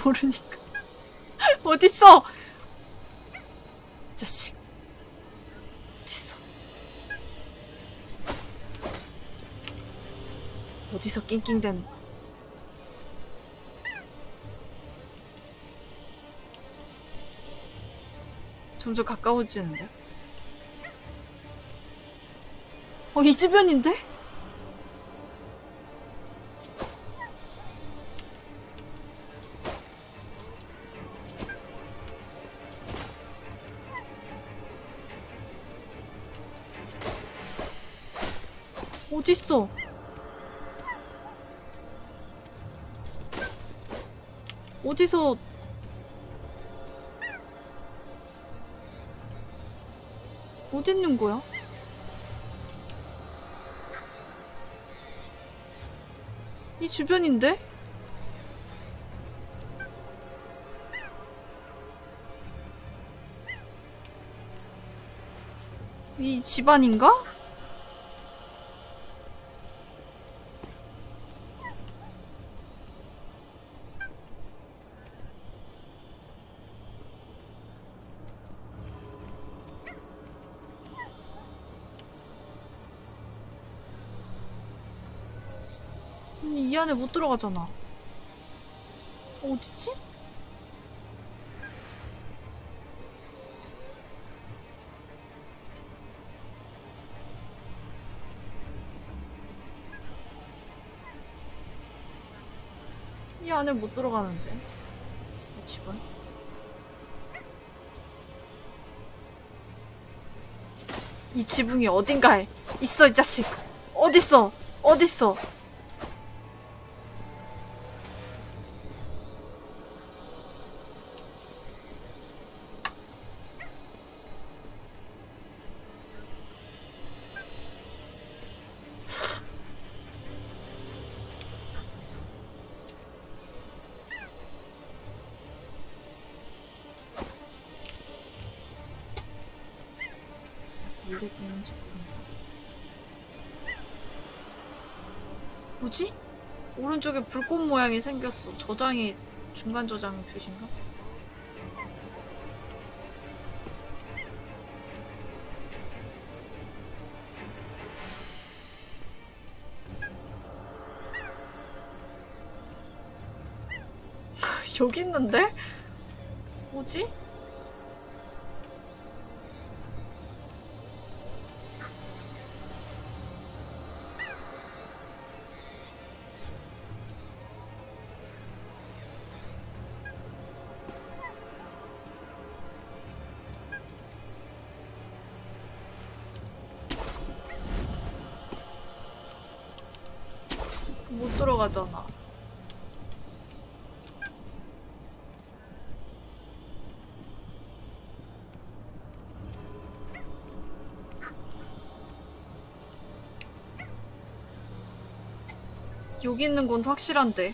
모르니까. [LAUGHS] 어딨어? 이 자식. 어딨어? 어디서 낑낑댄. 점점 가까워지는데? 어, 이 주변인데? 어딨어? 어디서 어디 있는 거야? 이 주변인데? 이 집안인가? 안에 못 들어가잖아. 어디지? 이 안에 못 들어가는데. 이 집은? 이 지붕이 어딘가에 있어, 이 자식. 어딨어? 어딨어? 모양이 생겼어. 저장이 중간 저장 표시인가? [LAUGHS] 여기 있는데? 여기 있는 건 확실한데.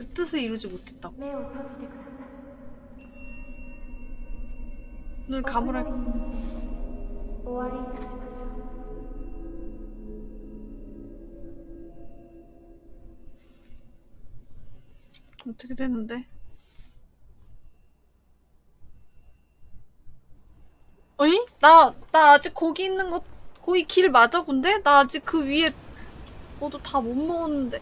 그 뜻을 이루지 못했다고. 눈 감으라. 어떻게 되는데? 어이? 나, 나 아직 고기 있는 거, 고기 길 맞아, 근데? 나 아직 그 위에, 뭐도 다 못 먹었는데.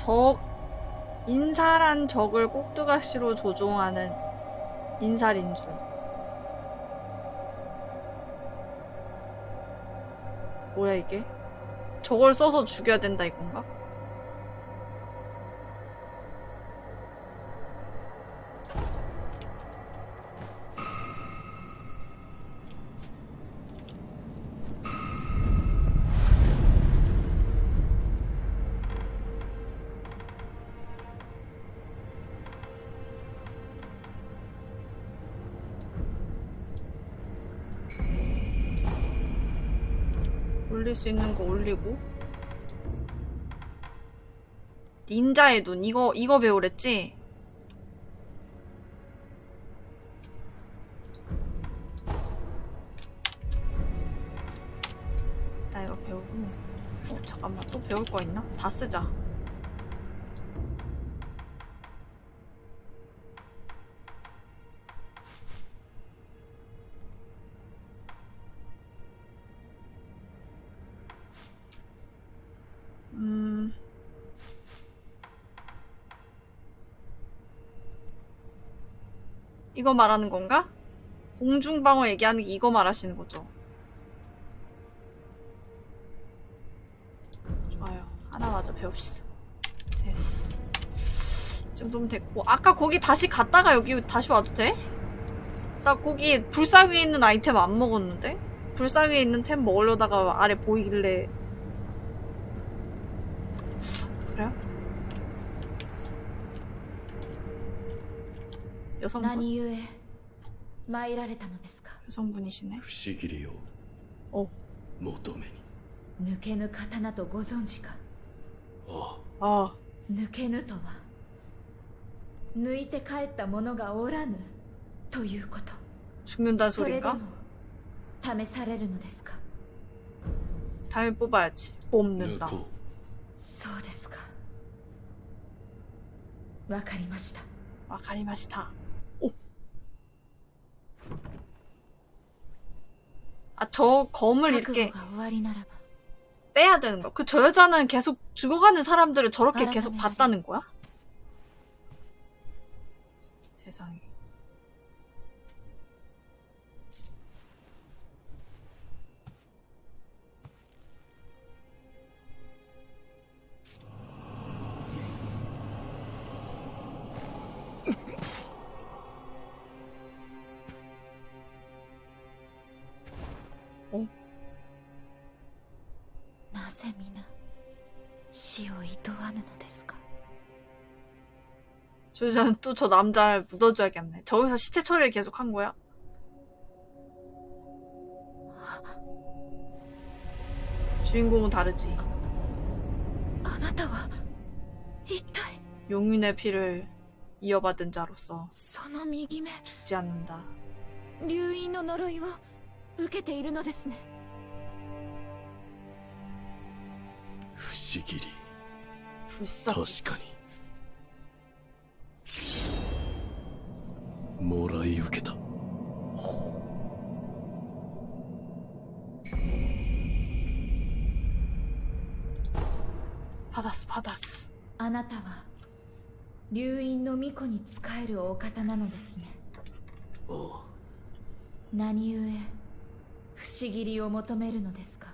적, 인사란 적을 꼭두가시로 조종하는 인살인술. 뭐야 이게? 저걸 써서 죽여야 된다 이건가? 수 있는 거 올리고 닌자의 눈 이거 이거 배우랬지? 나 이거 배우고 어 잠깐만 또 배울 거 있나? 다 쓰자 이거 말하는 건가? 공중방어 얘기하는 게 이거 말하시는 거죠? 좋아요. 하나 마저 배웁시다. 됐어. 이 정도면 됐고. 아까 거기 다시 갔다가 여기 다시 와도 돼? 나 거기 불상 위에 있는 아이템 안 먹었는데? 불상 위에 있는 템 먹으려다가 아래 보이길래. 그래요? 여성분? 何故参られたのですか 여성분이시네. 不思議りをお求めに抜けぬ刀とご存知かあ 아, 抜けぬとは抜いて帰った者がおらぬということ 죽는다는 それで 소린가? も試されるのですか 당연히 뽑아야지. 抜 뽑는다. こそうですかわかりました 와카리마시타. 아 저 검을 이렇게 빼야 되는 거. 그 저 여자는 계속 죽어가는 사람들을 저렇게 계속 봤다는 거야? 세상에. 저 여자는 또 저 남자를 묻어줘야겠네. 저기서 시체 처리를 계속 한 거야? 주인공은 다르지. あなたは一体 용윤의 피를 이어받은 자로서 その右目 죽지 않는다. 流因の呪いを受けているのですねう不思議り 불사. 確かに もらい受けた。パダスパダス。あなたは流院の巫女に仕えるお方なのですね。お何故不思議りを求めるのですか？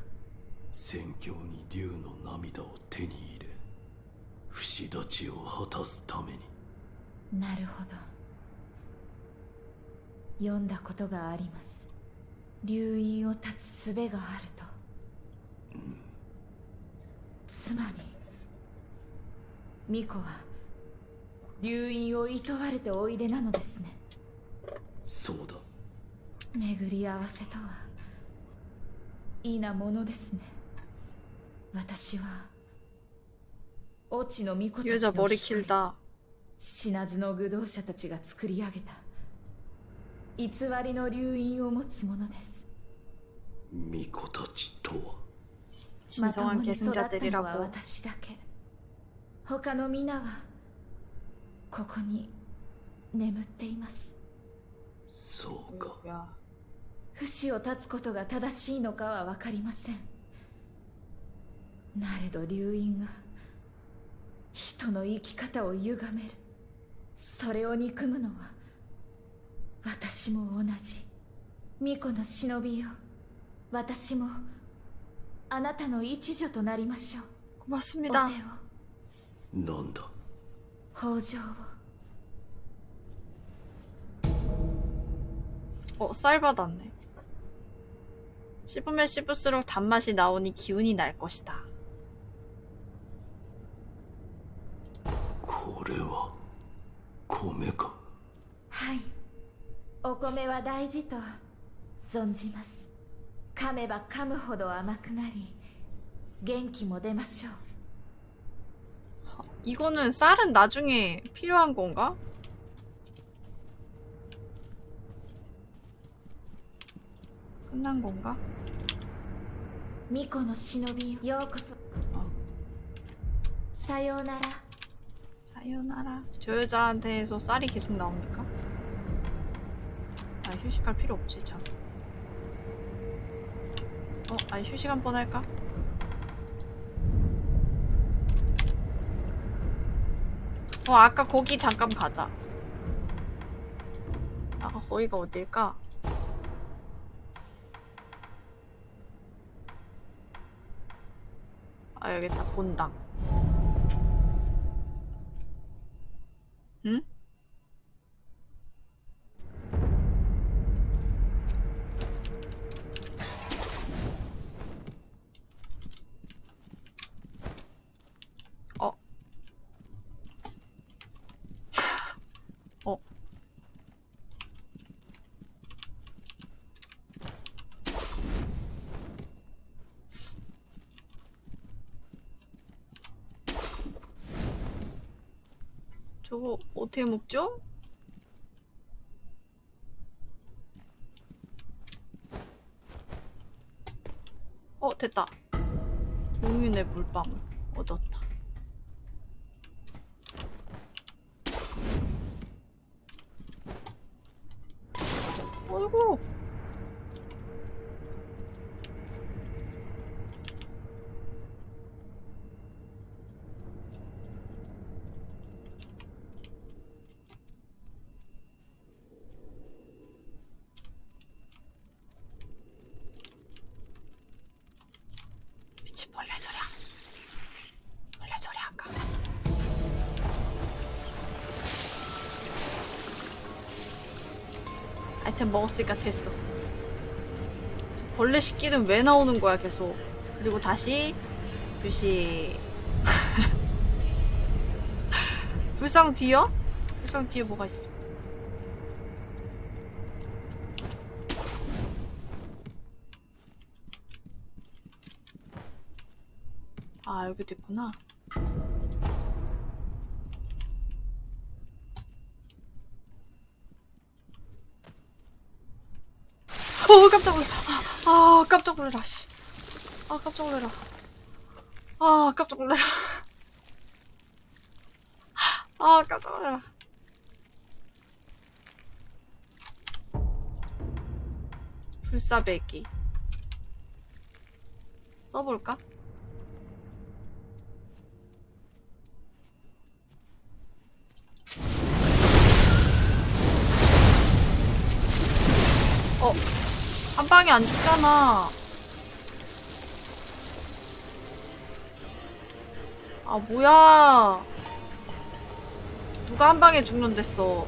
戦況に竜の涙を手に入れ不死立ちを果たすために。なるほど。読んだことがあります。留飲を断つ術があると、うん、つまり巫女は留飲を厭われておいでなのですね。そうだ。巡り合わせとはいいなものですね。私はオチの巫女たちの死なずの愚道者たちが作り上げた。偽りの留飲を持つものです。巫女たちとはまともに育ったのは私だけ。他の皆はここに眠っています。そうか。不死を断つことが正しいのかは分かりません。なれど流飲が人の生き方を歪める。それを憎むのは私も同じ巫女の忍びよ私もあなたの一助となりましょうお手 고맙습니다. をなんだ北条を 어, 쌀 받았네. 씹으면 씹을수록 단맛이 나오니 기운이 날 것이다. これは米かはい お米は大事と存じます噛めば噛むほど甘くなり 元気も出ましょう 이거는 쌀은 나중에 필요한 건가? 끝난 건가? 巫女の忍びよようこそさようなら 사요나라. 저 여자한테서 쌀이 계속 나옵니까? 아, 휴식할 필요 없지, 참. 어, 아니, 휴식 한 번 할까? 어, 아까 거기 잠깐 가자. 아까 거기가 어딜까? 아, 여기 있다, 본당. 응? 어. 어. 저거 어떻게 먹죠? 어 됐다. 용윤의 물방울 얻었다. 어이구 아이템 먹었으니까 됐어. 저 벌레 식기는 왜 나오는 거야 계속. 그리고 다시 휴식 [LAUGHS] 불상 뒤요? 불상 뒤에 뭐가 있어? 아 여기도 있구나 어 깜짝 놀라 아, 아 깜짝 놀라 씨. 아 깜짝 놀라 아 깜짝 놀라 [LAUGHS] 아 깜짝 놀라 불사배기 써볼까? 어, 한 방에 안 죽잖아. 아, 뭐야. 누가 한 방에 죽는댔어.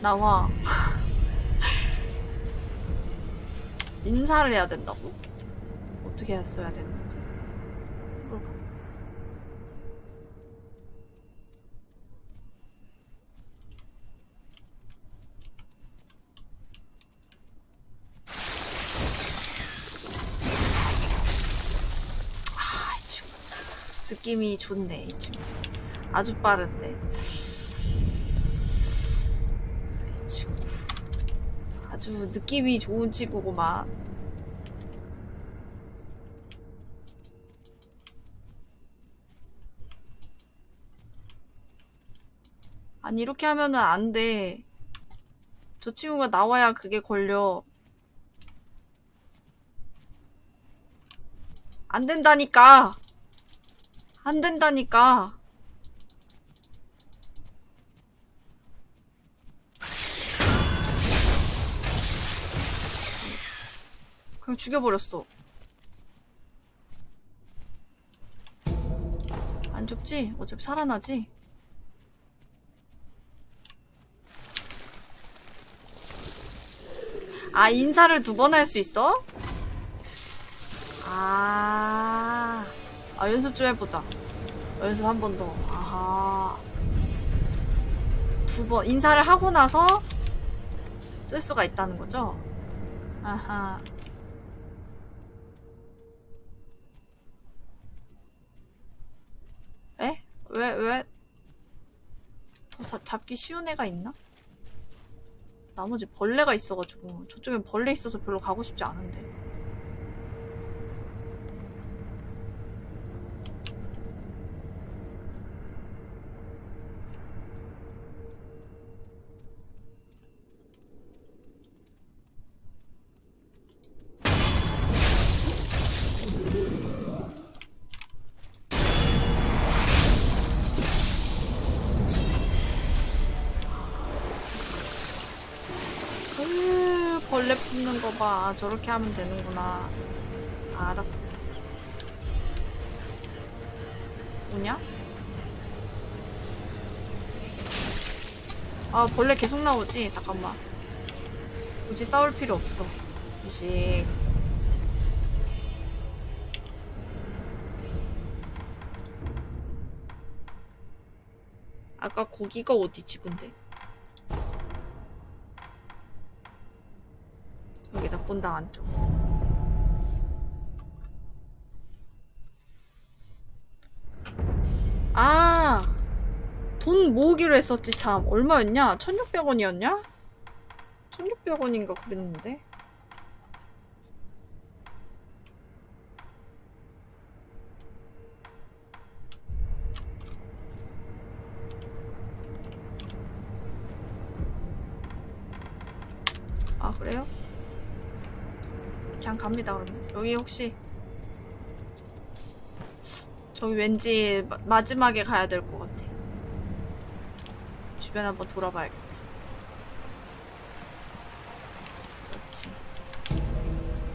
나와. [LAUGHS] 인사를 해야 된다고? 어떻게 했어야 되는 느낌이 좋네, 이 친구. 아주 빠른데. 아주 느낌이 좋은 친구구만. 아니, 이렇게 하면은 안 돼. 저 친구가 나와야 그게 걸려. 안 된다니까. 안 된다니까. 그냥 죽여버렸어. 안 죽지? 어차피 살아나지? 아, 인사를 두 번 할 수 있어? 아, 아 연습 좀 해보자 연습 한 번 더 아하 두 번 인사를 하고 나서 쓸 수가 있다는 거죠 아하 에? 왜? 왜? 더 사, 잡기 쉬운 애가 있나? 나머지 벌레가 있어가지고 저쪽엔 벌레 있어서 별로 가고 싶지 않은데 봐. 저렇게 하면 되는구나. 아, 알았어. 뭐냐? 아, 벌레 계속 나오지? 잠깐만. 굳이 싸울 필요 없어. 휴식. 아까 고기가 어디지, 근데? 여기다 본당 안쪽. 아! 돈 모으기로 했었지, 참. 얼마였냐? 1600원이었냐? 1600원인가 그랬는데? 아, 그래요? 그냥 갑니다 그러면. 여기 혹시 저기 왠지 마, 마지막에 가야 될 것 같아. 주변 한번 돌아봐야겠다. 그렇지.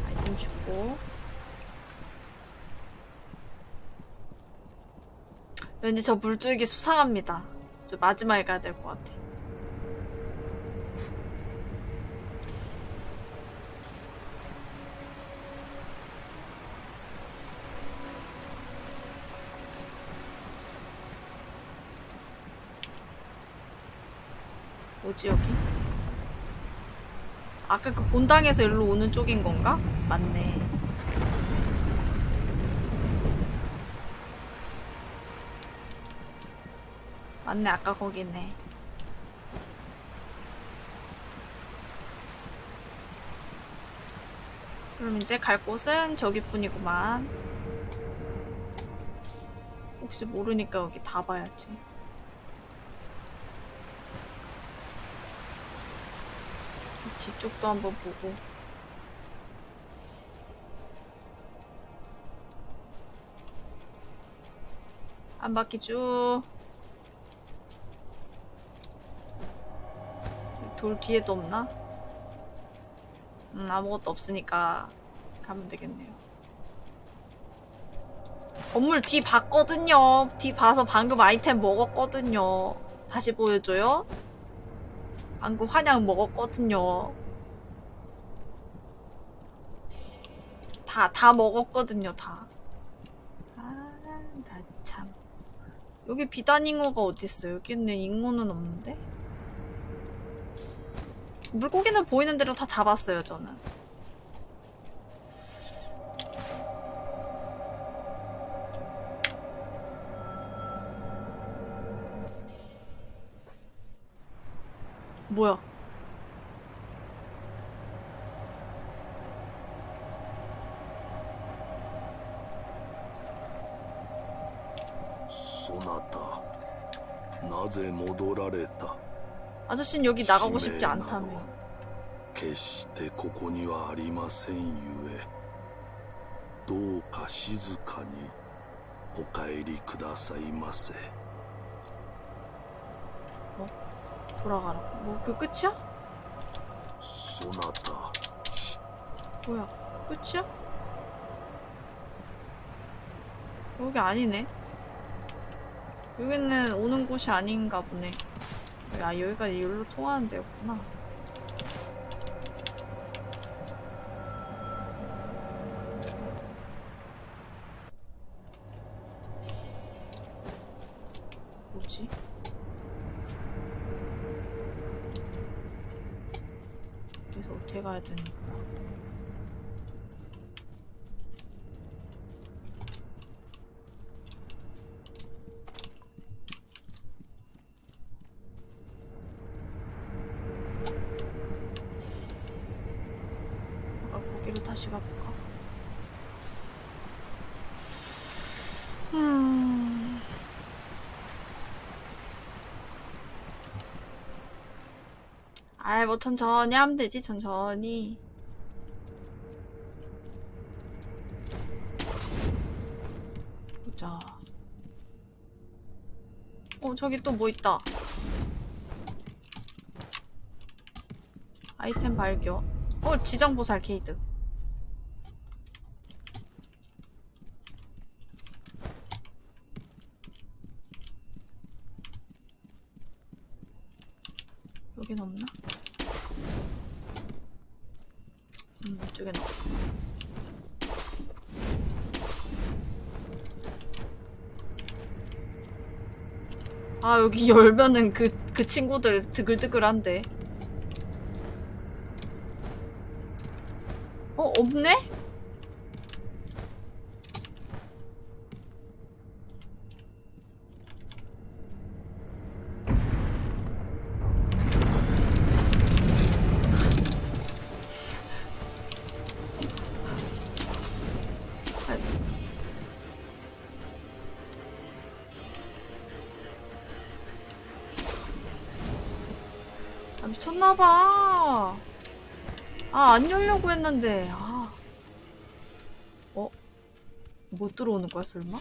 아이템 주고. 왠지 저 물줄기 수상합니다. 저 마지막에 가야 될 것 같아 뭐지 여기? 아까 그 본당에서 일로 오는 쪽인 건가? 맞네. 맞네 아까 거기네. 그럼 이제 갈 곳은 저기뿐이구만. 혹시 모르니까 여기 다 봐야지. 뒤쪽도 한번 보고 한 바퀴 쭉. 돌 뒤에도 없나? 음, 아무것도 없으니까 가면 되겠네요. 건물 뒤 봤거든요. 뒤 봐서 방금 아이템 먹었거든요. 다시 보여줘요. 방금 환약 먹었거든요. 다, 다 먹었거든요, 다. 아, 나 참. 여기 비단 잉어가 어딨어? 여기는 잉어는 없는데? 물고기는 보이는 대로 다 잡았어요, 저는. 뭐야? そなたなぜ戻られた 아저씨는 여기 나가고 싶지 使命など 않다며. 決してここにはありませんゆえどうか静かにお帰りくださいませ 돌아가라. 뭐 그 끝이야? 소나타 뭐야? 끝이야? 여기 아니네. 여기는 오는 곳이 아닌가 보네. 야, 여기가 여기로 통하는 데였구나. 아이, 뭐, 천천히 하면 되지, 천천히. 보자. 어, 저기 또 뭐 있다. 아이템 발견. 어, 지정보살 케이드. 여긴 없나? 아, 여기 열면은 그, 그 친구들 드글드글한데. 어, 없네? 미쳤나봐. 아, 안 열려고 했는데. 아. 어? 못 들어오는 거야, 설마?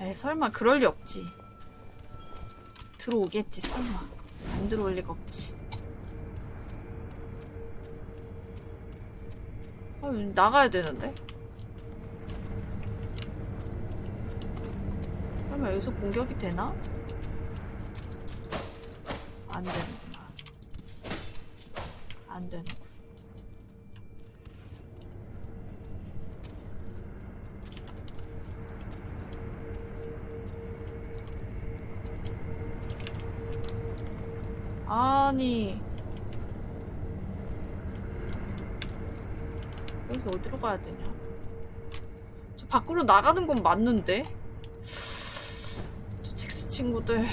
에이, 설마 그럴 리 없지. 들어오겠지, 설마. 안 들어올 리가 없지. 아, 나가야 되는데? 설마 여기서 공격이 되나? 안 되는구나. 안 되는. 아니. 여기서 어디로 가야 되냐? 저 밖으로 나가는 건 맞는데? 저 잭스 친구들.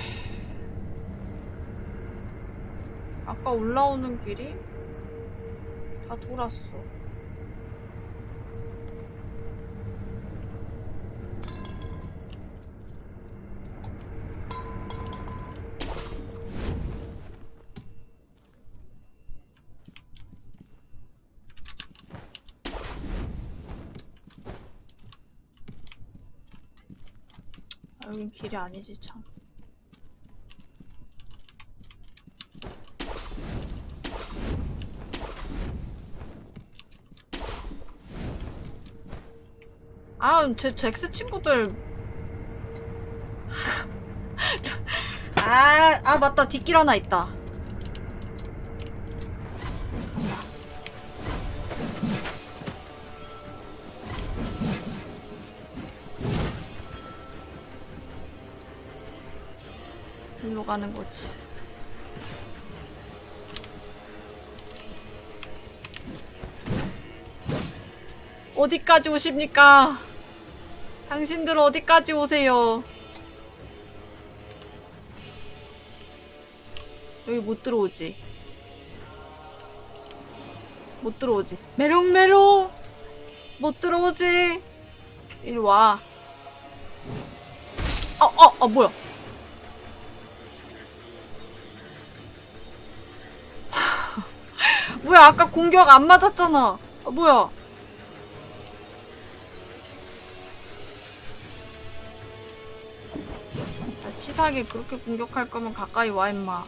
아까 올라오는 길이 다 돌았어. 아, 여긴 길이 아니지, 참. 아, 제 잭스 친구들. 저- [LAUGHS] 아, 아, 맞다. 뒷길 하나 있다. 일로 가는 거지. 어디까지 오십니까? 당신들 어디까지 오세요? 여기 못 들어오지. 못 들어오지. 메롱메롱! 못 들어오지. 이리 와. 어, 어, 어, 뭐야. 뭐야, 아까 공격 안 맞았잖아. 아, 뭐야. 야, 치사하게 그렇게 공격할 거면 가까이 와, 임마.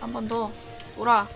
한 번 더. 돌아.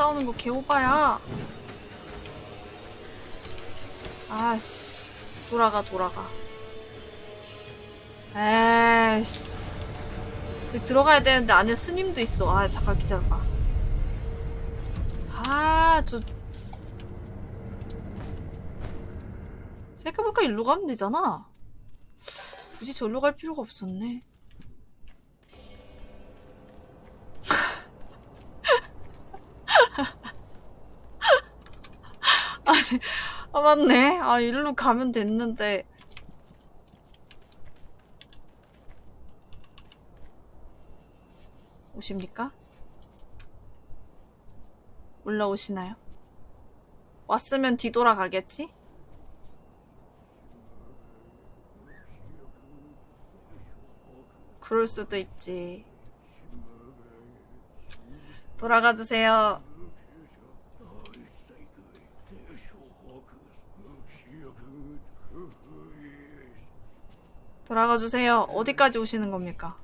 싸우는 거 개오바야. 아씨. 돌아가, 돌아가. 에이씨. 저기 들어가야 되는데 안에 스님도 있어. 아, 잠깐 기다려봐. 아, 저. 생각해보니까 일로 가면 되잖아. 굳이 절로 갈 필요가 없었네. 아, 맞네. 아, 일로 가면 됐는데. 오십니까? 올라오시나요? 왔으면 뒤돌아가겠지? 그럴 수도 있지. 돌아가 주세요. 돌아가 주세요. 어디까지 오시는 겁니까?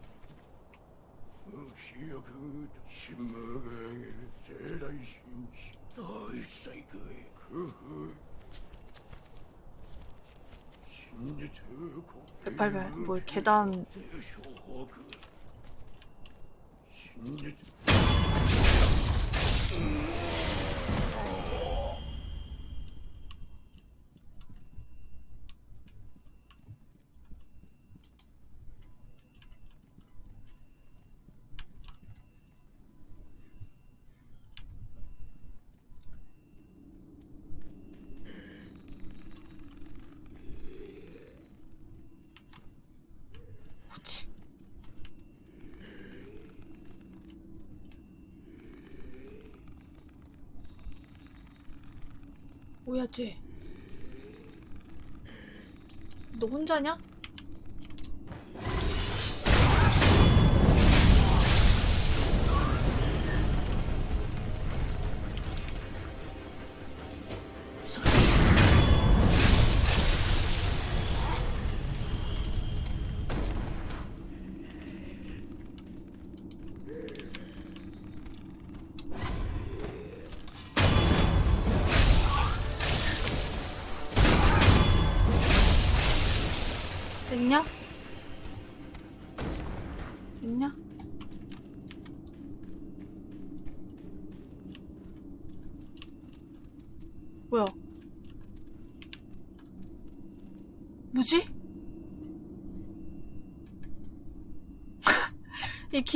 빨빨빨 뭐 계단 뭐지? 뭐야 쟤? 너 혼자냐?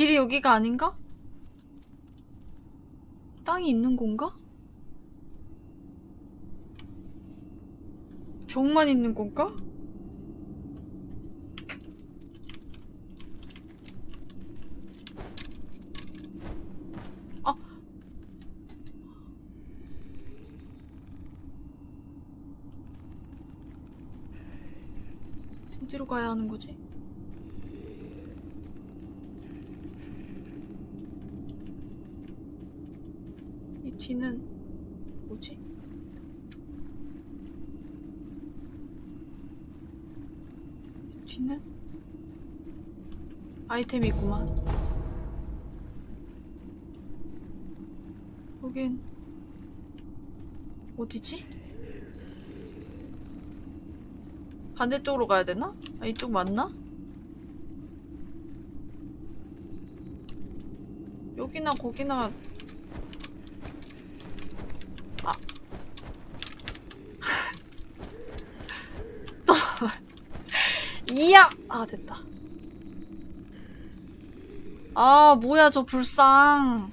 길이 여기가 아닌가? 땅이 있는 건가? 벽만 있는 건가? 어디로 가야 하는 거지? 이 뒤는 뭐지? 이 뒤는 아이템이 있구만. 여긴 어디지? 반대쪽으로 가야 되나? 아, 이쪽 맞나? 여기나 거기나 아 또 이야! 아 됐다. 아 뭐야 저 불상.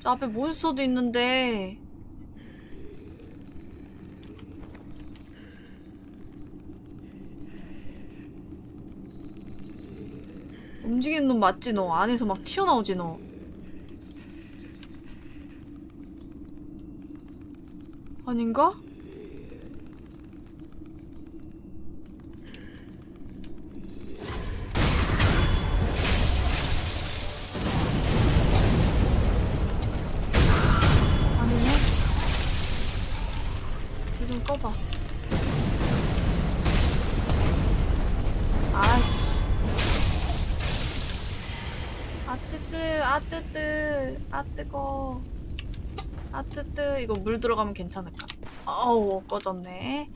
저 앞에 몬스터도 있는데. 움직이는 놈 맞지 너? 안에서 막 튀어나오지 너? 아닌가? 이거 물 들어가면 괜찮을까? 어우 꺼졌네.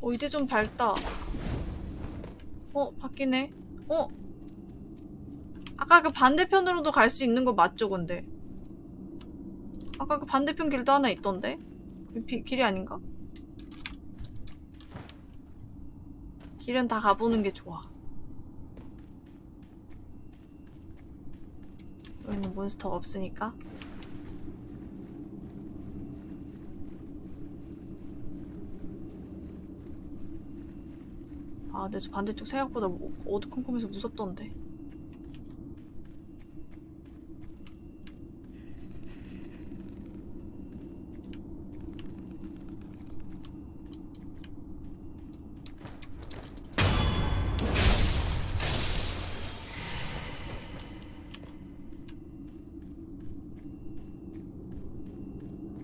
어 이제 좀 밝다. 어 바뀌네. 어? 아까 그 반대편으로도 갈 수 있는 거 맞죠 근데? 아까 그 반대편 길도 하나 있던데? 그 비- 길이 아닌가? 길은 다 가보는 게 좋아. 여기는 몬스터가 없으니까. 아 근데 저 반대쪽 생각보다 뭐- 어두컴컴해서 무섭던데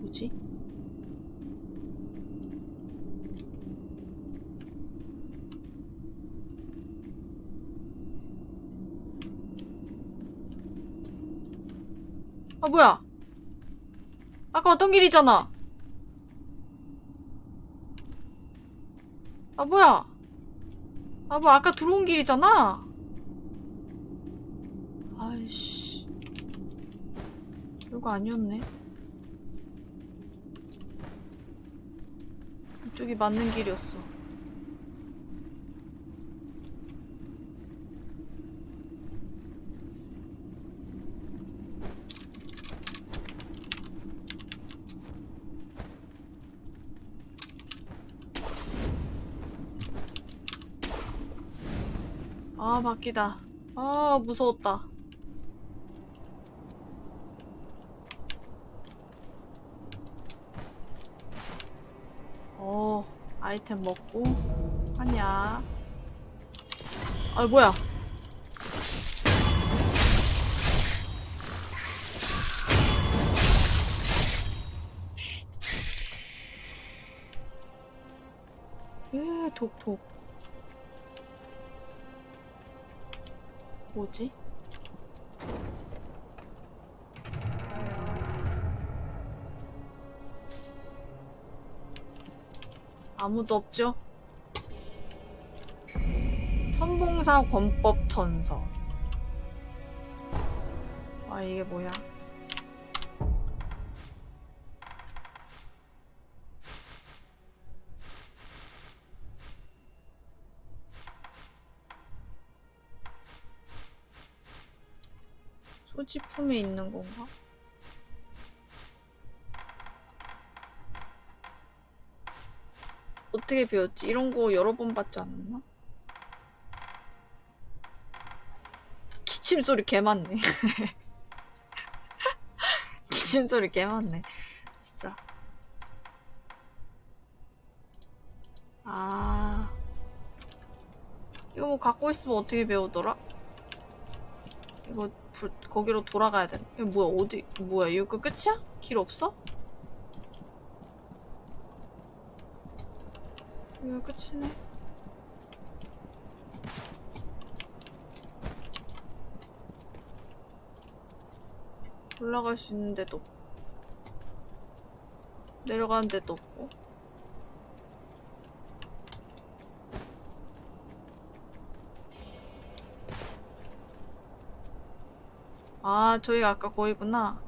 뭐지? 아 뭐야? 아까 왔던 길이잖아. 아 뭐야? 아 뭐 아까 들어온 길이잖아. 아이씨. 이거 아니었네. 이쪽이 맞는 길이었어. 아, 바뀌다. 아, 무서웠다. 어, 아이템 먹고, 하냐. 아, 뭐야. 독. 뭐지? 아무도 없죠? 선봉사 권법 전서. 아, 이게 뭐야? 소지품에 있는 건가? 어떻게 배웠지? 이런 거 여러 번 봤지 않았나? 기침 소리 개 많네. [LAUGHS] 기침 소리 개 많네. 진짜. 아. 이거 뭐 갖고 있으면 어떻게 배우더라? 이거 불, 거기로 돌아가야 돼. 이거 뭐야, 어디, 뭐야, 이거 끝이야? 길 없어? 이거 끝이네. 올라갈 수 있는 데도 없고. 내려가는 데도 없고. 아, 저희가 아까 거기구나.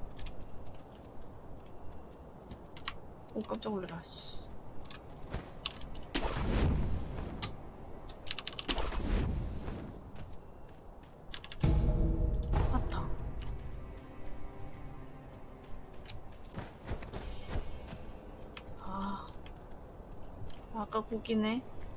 오, 깜짝 놀래라, 씨. 맞다. 아. 아까 거기네.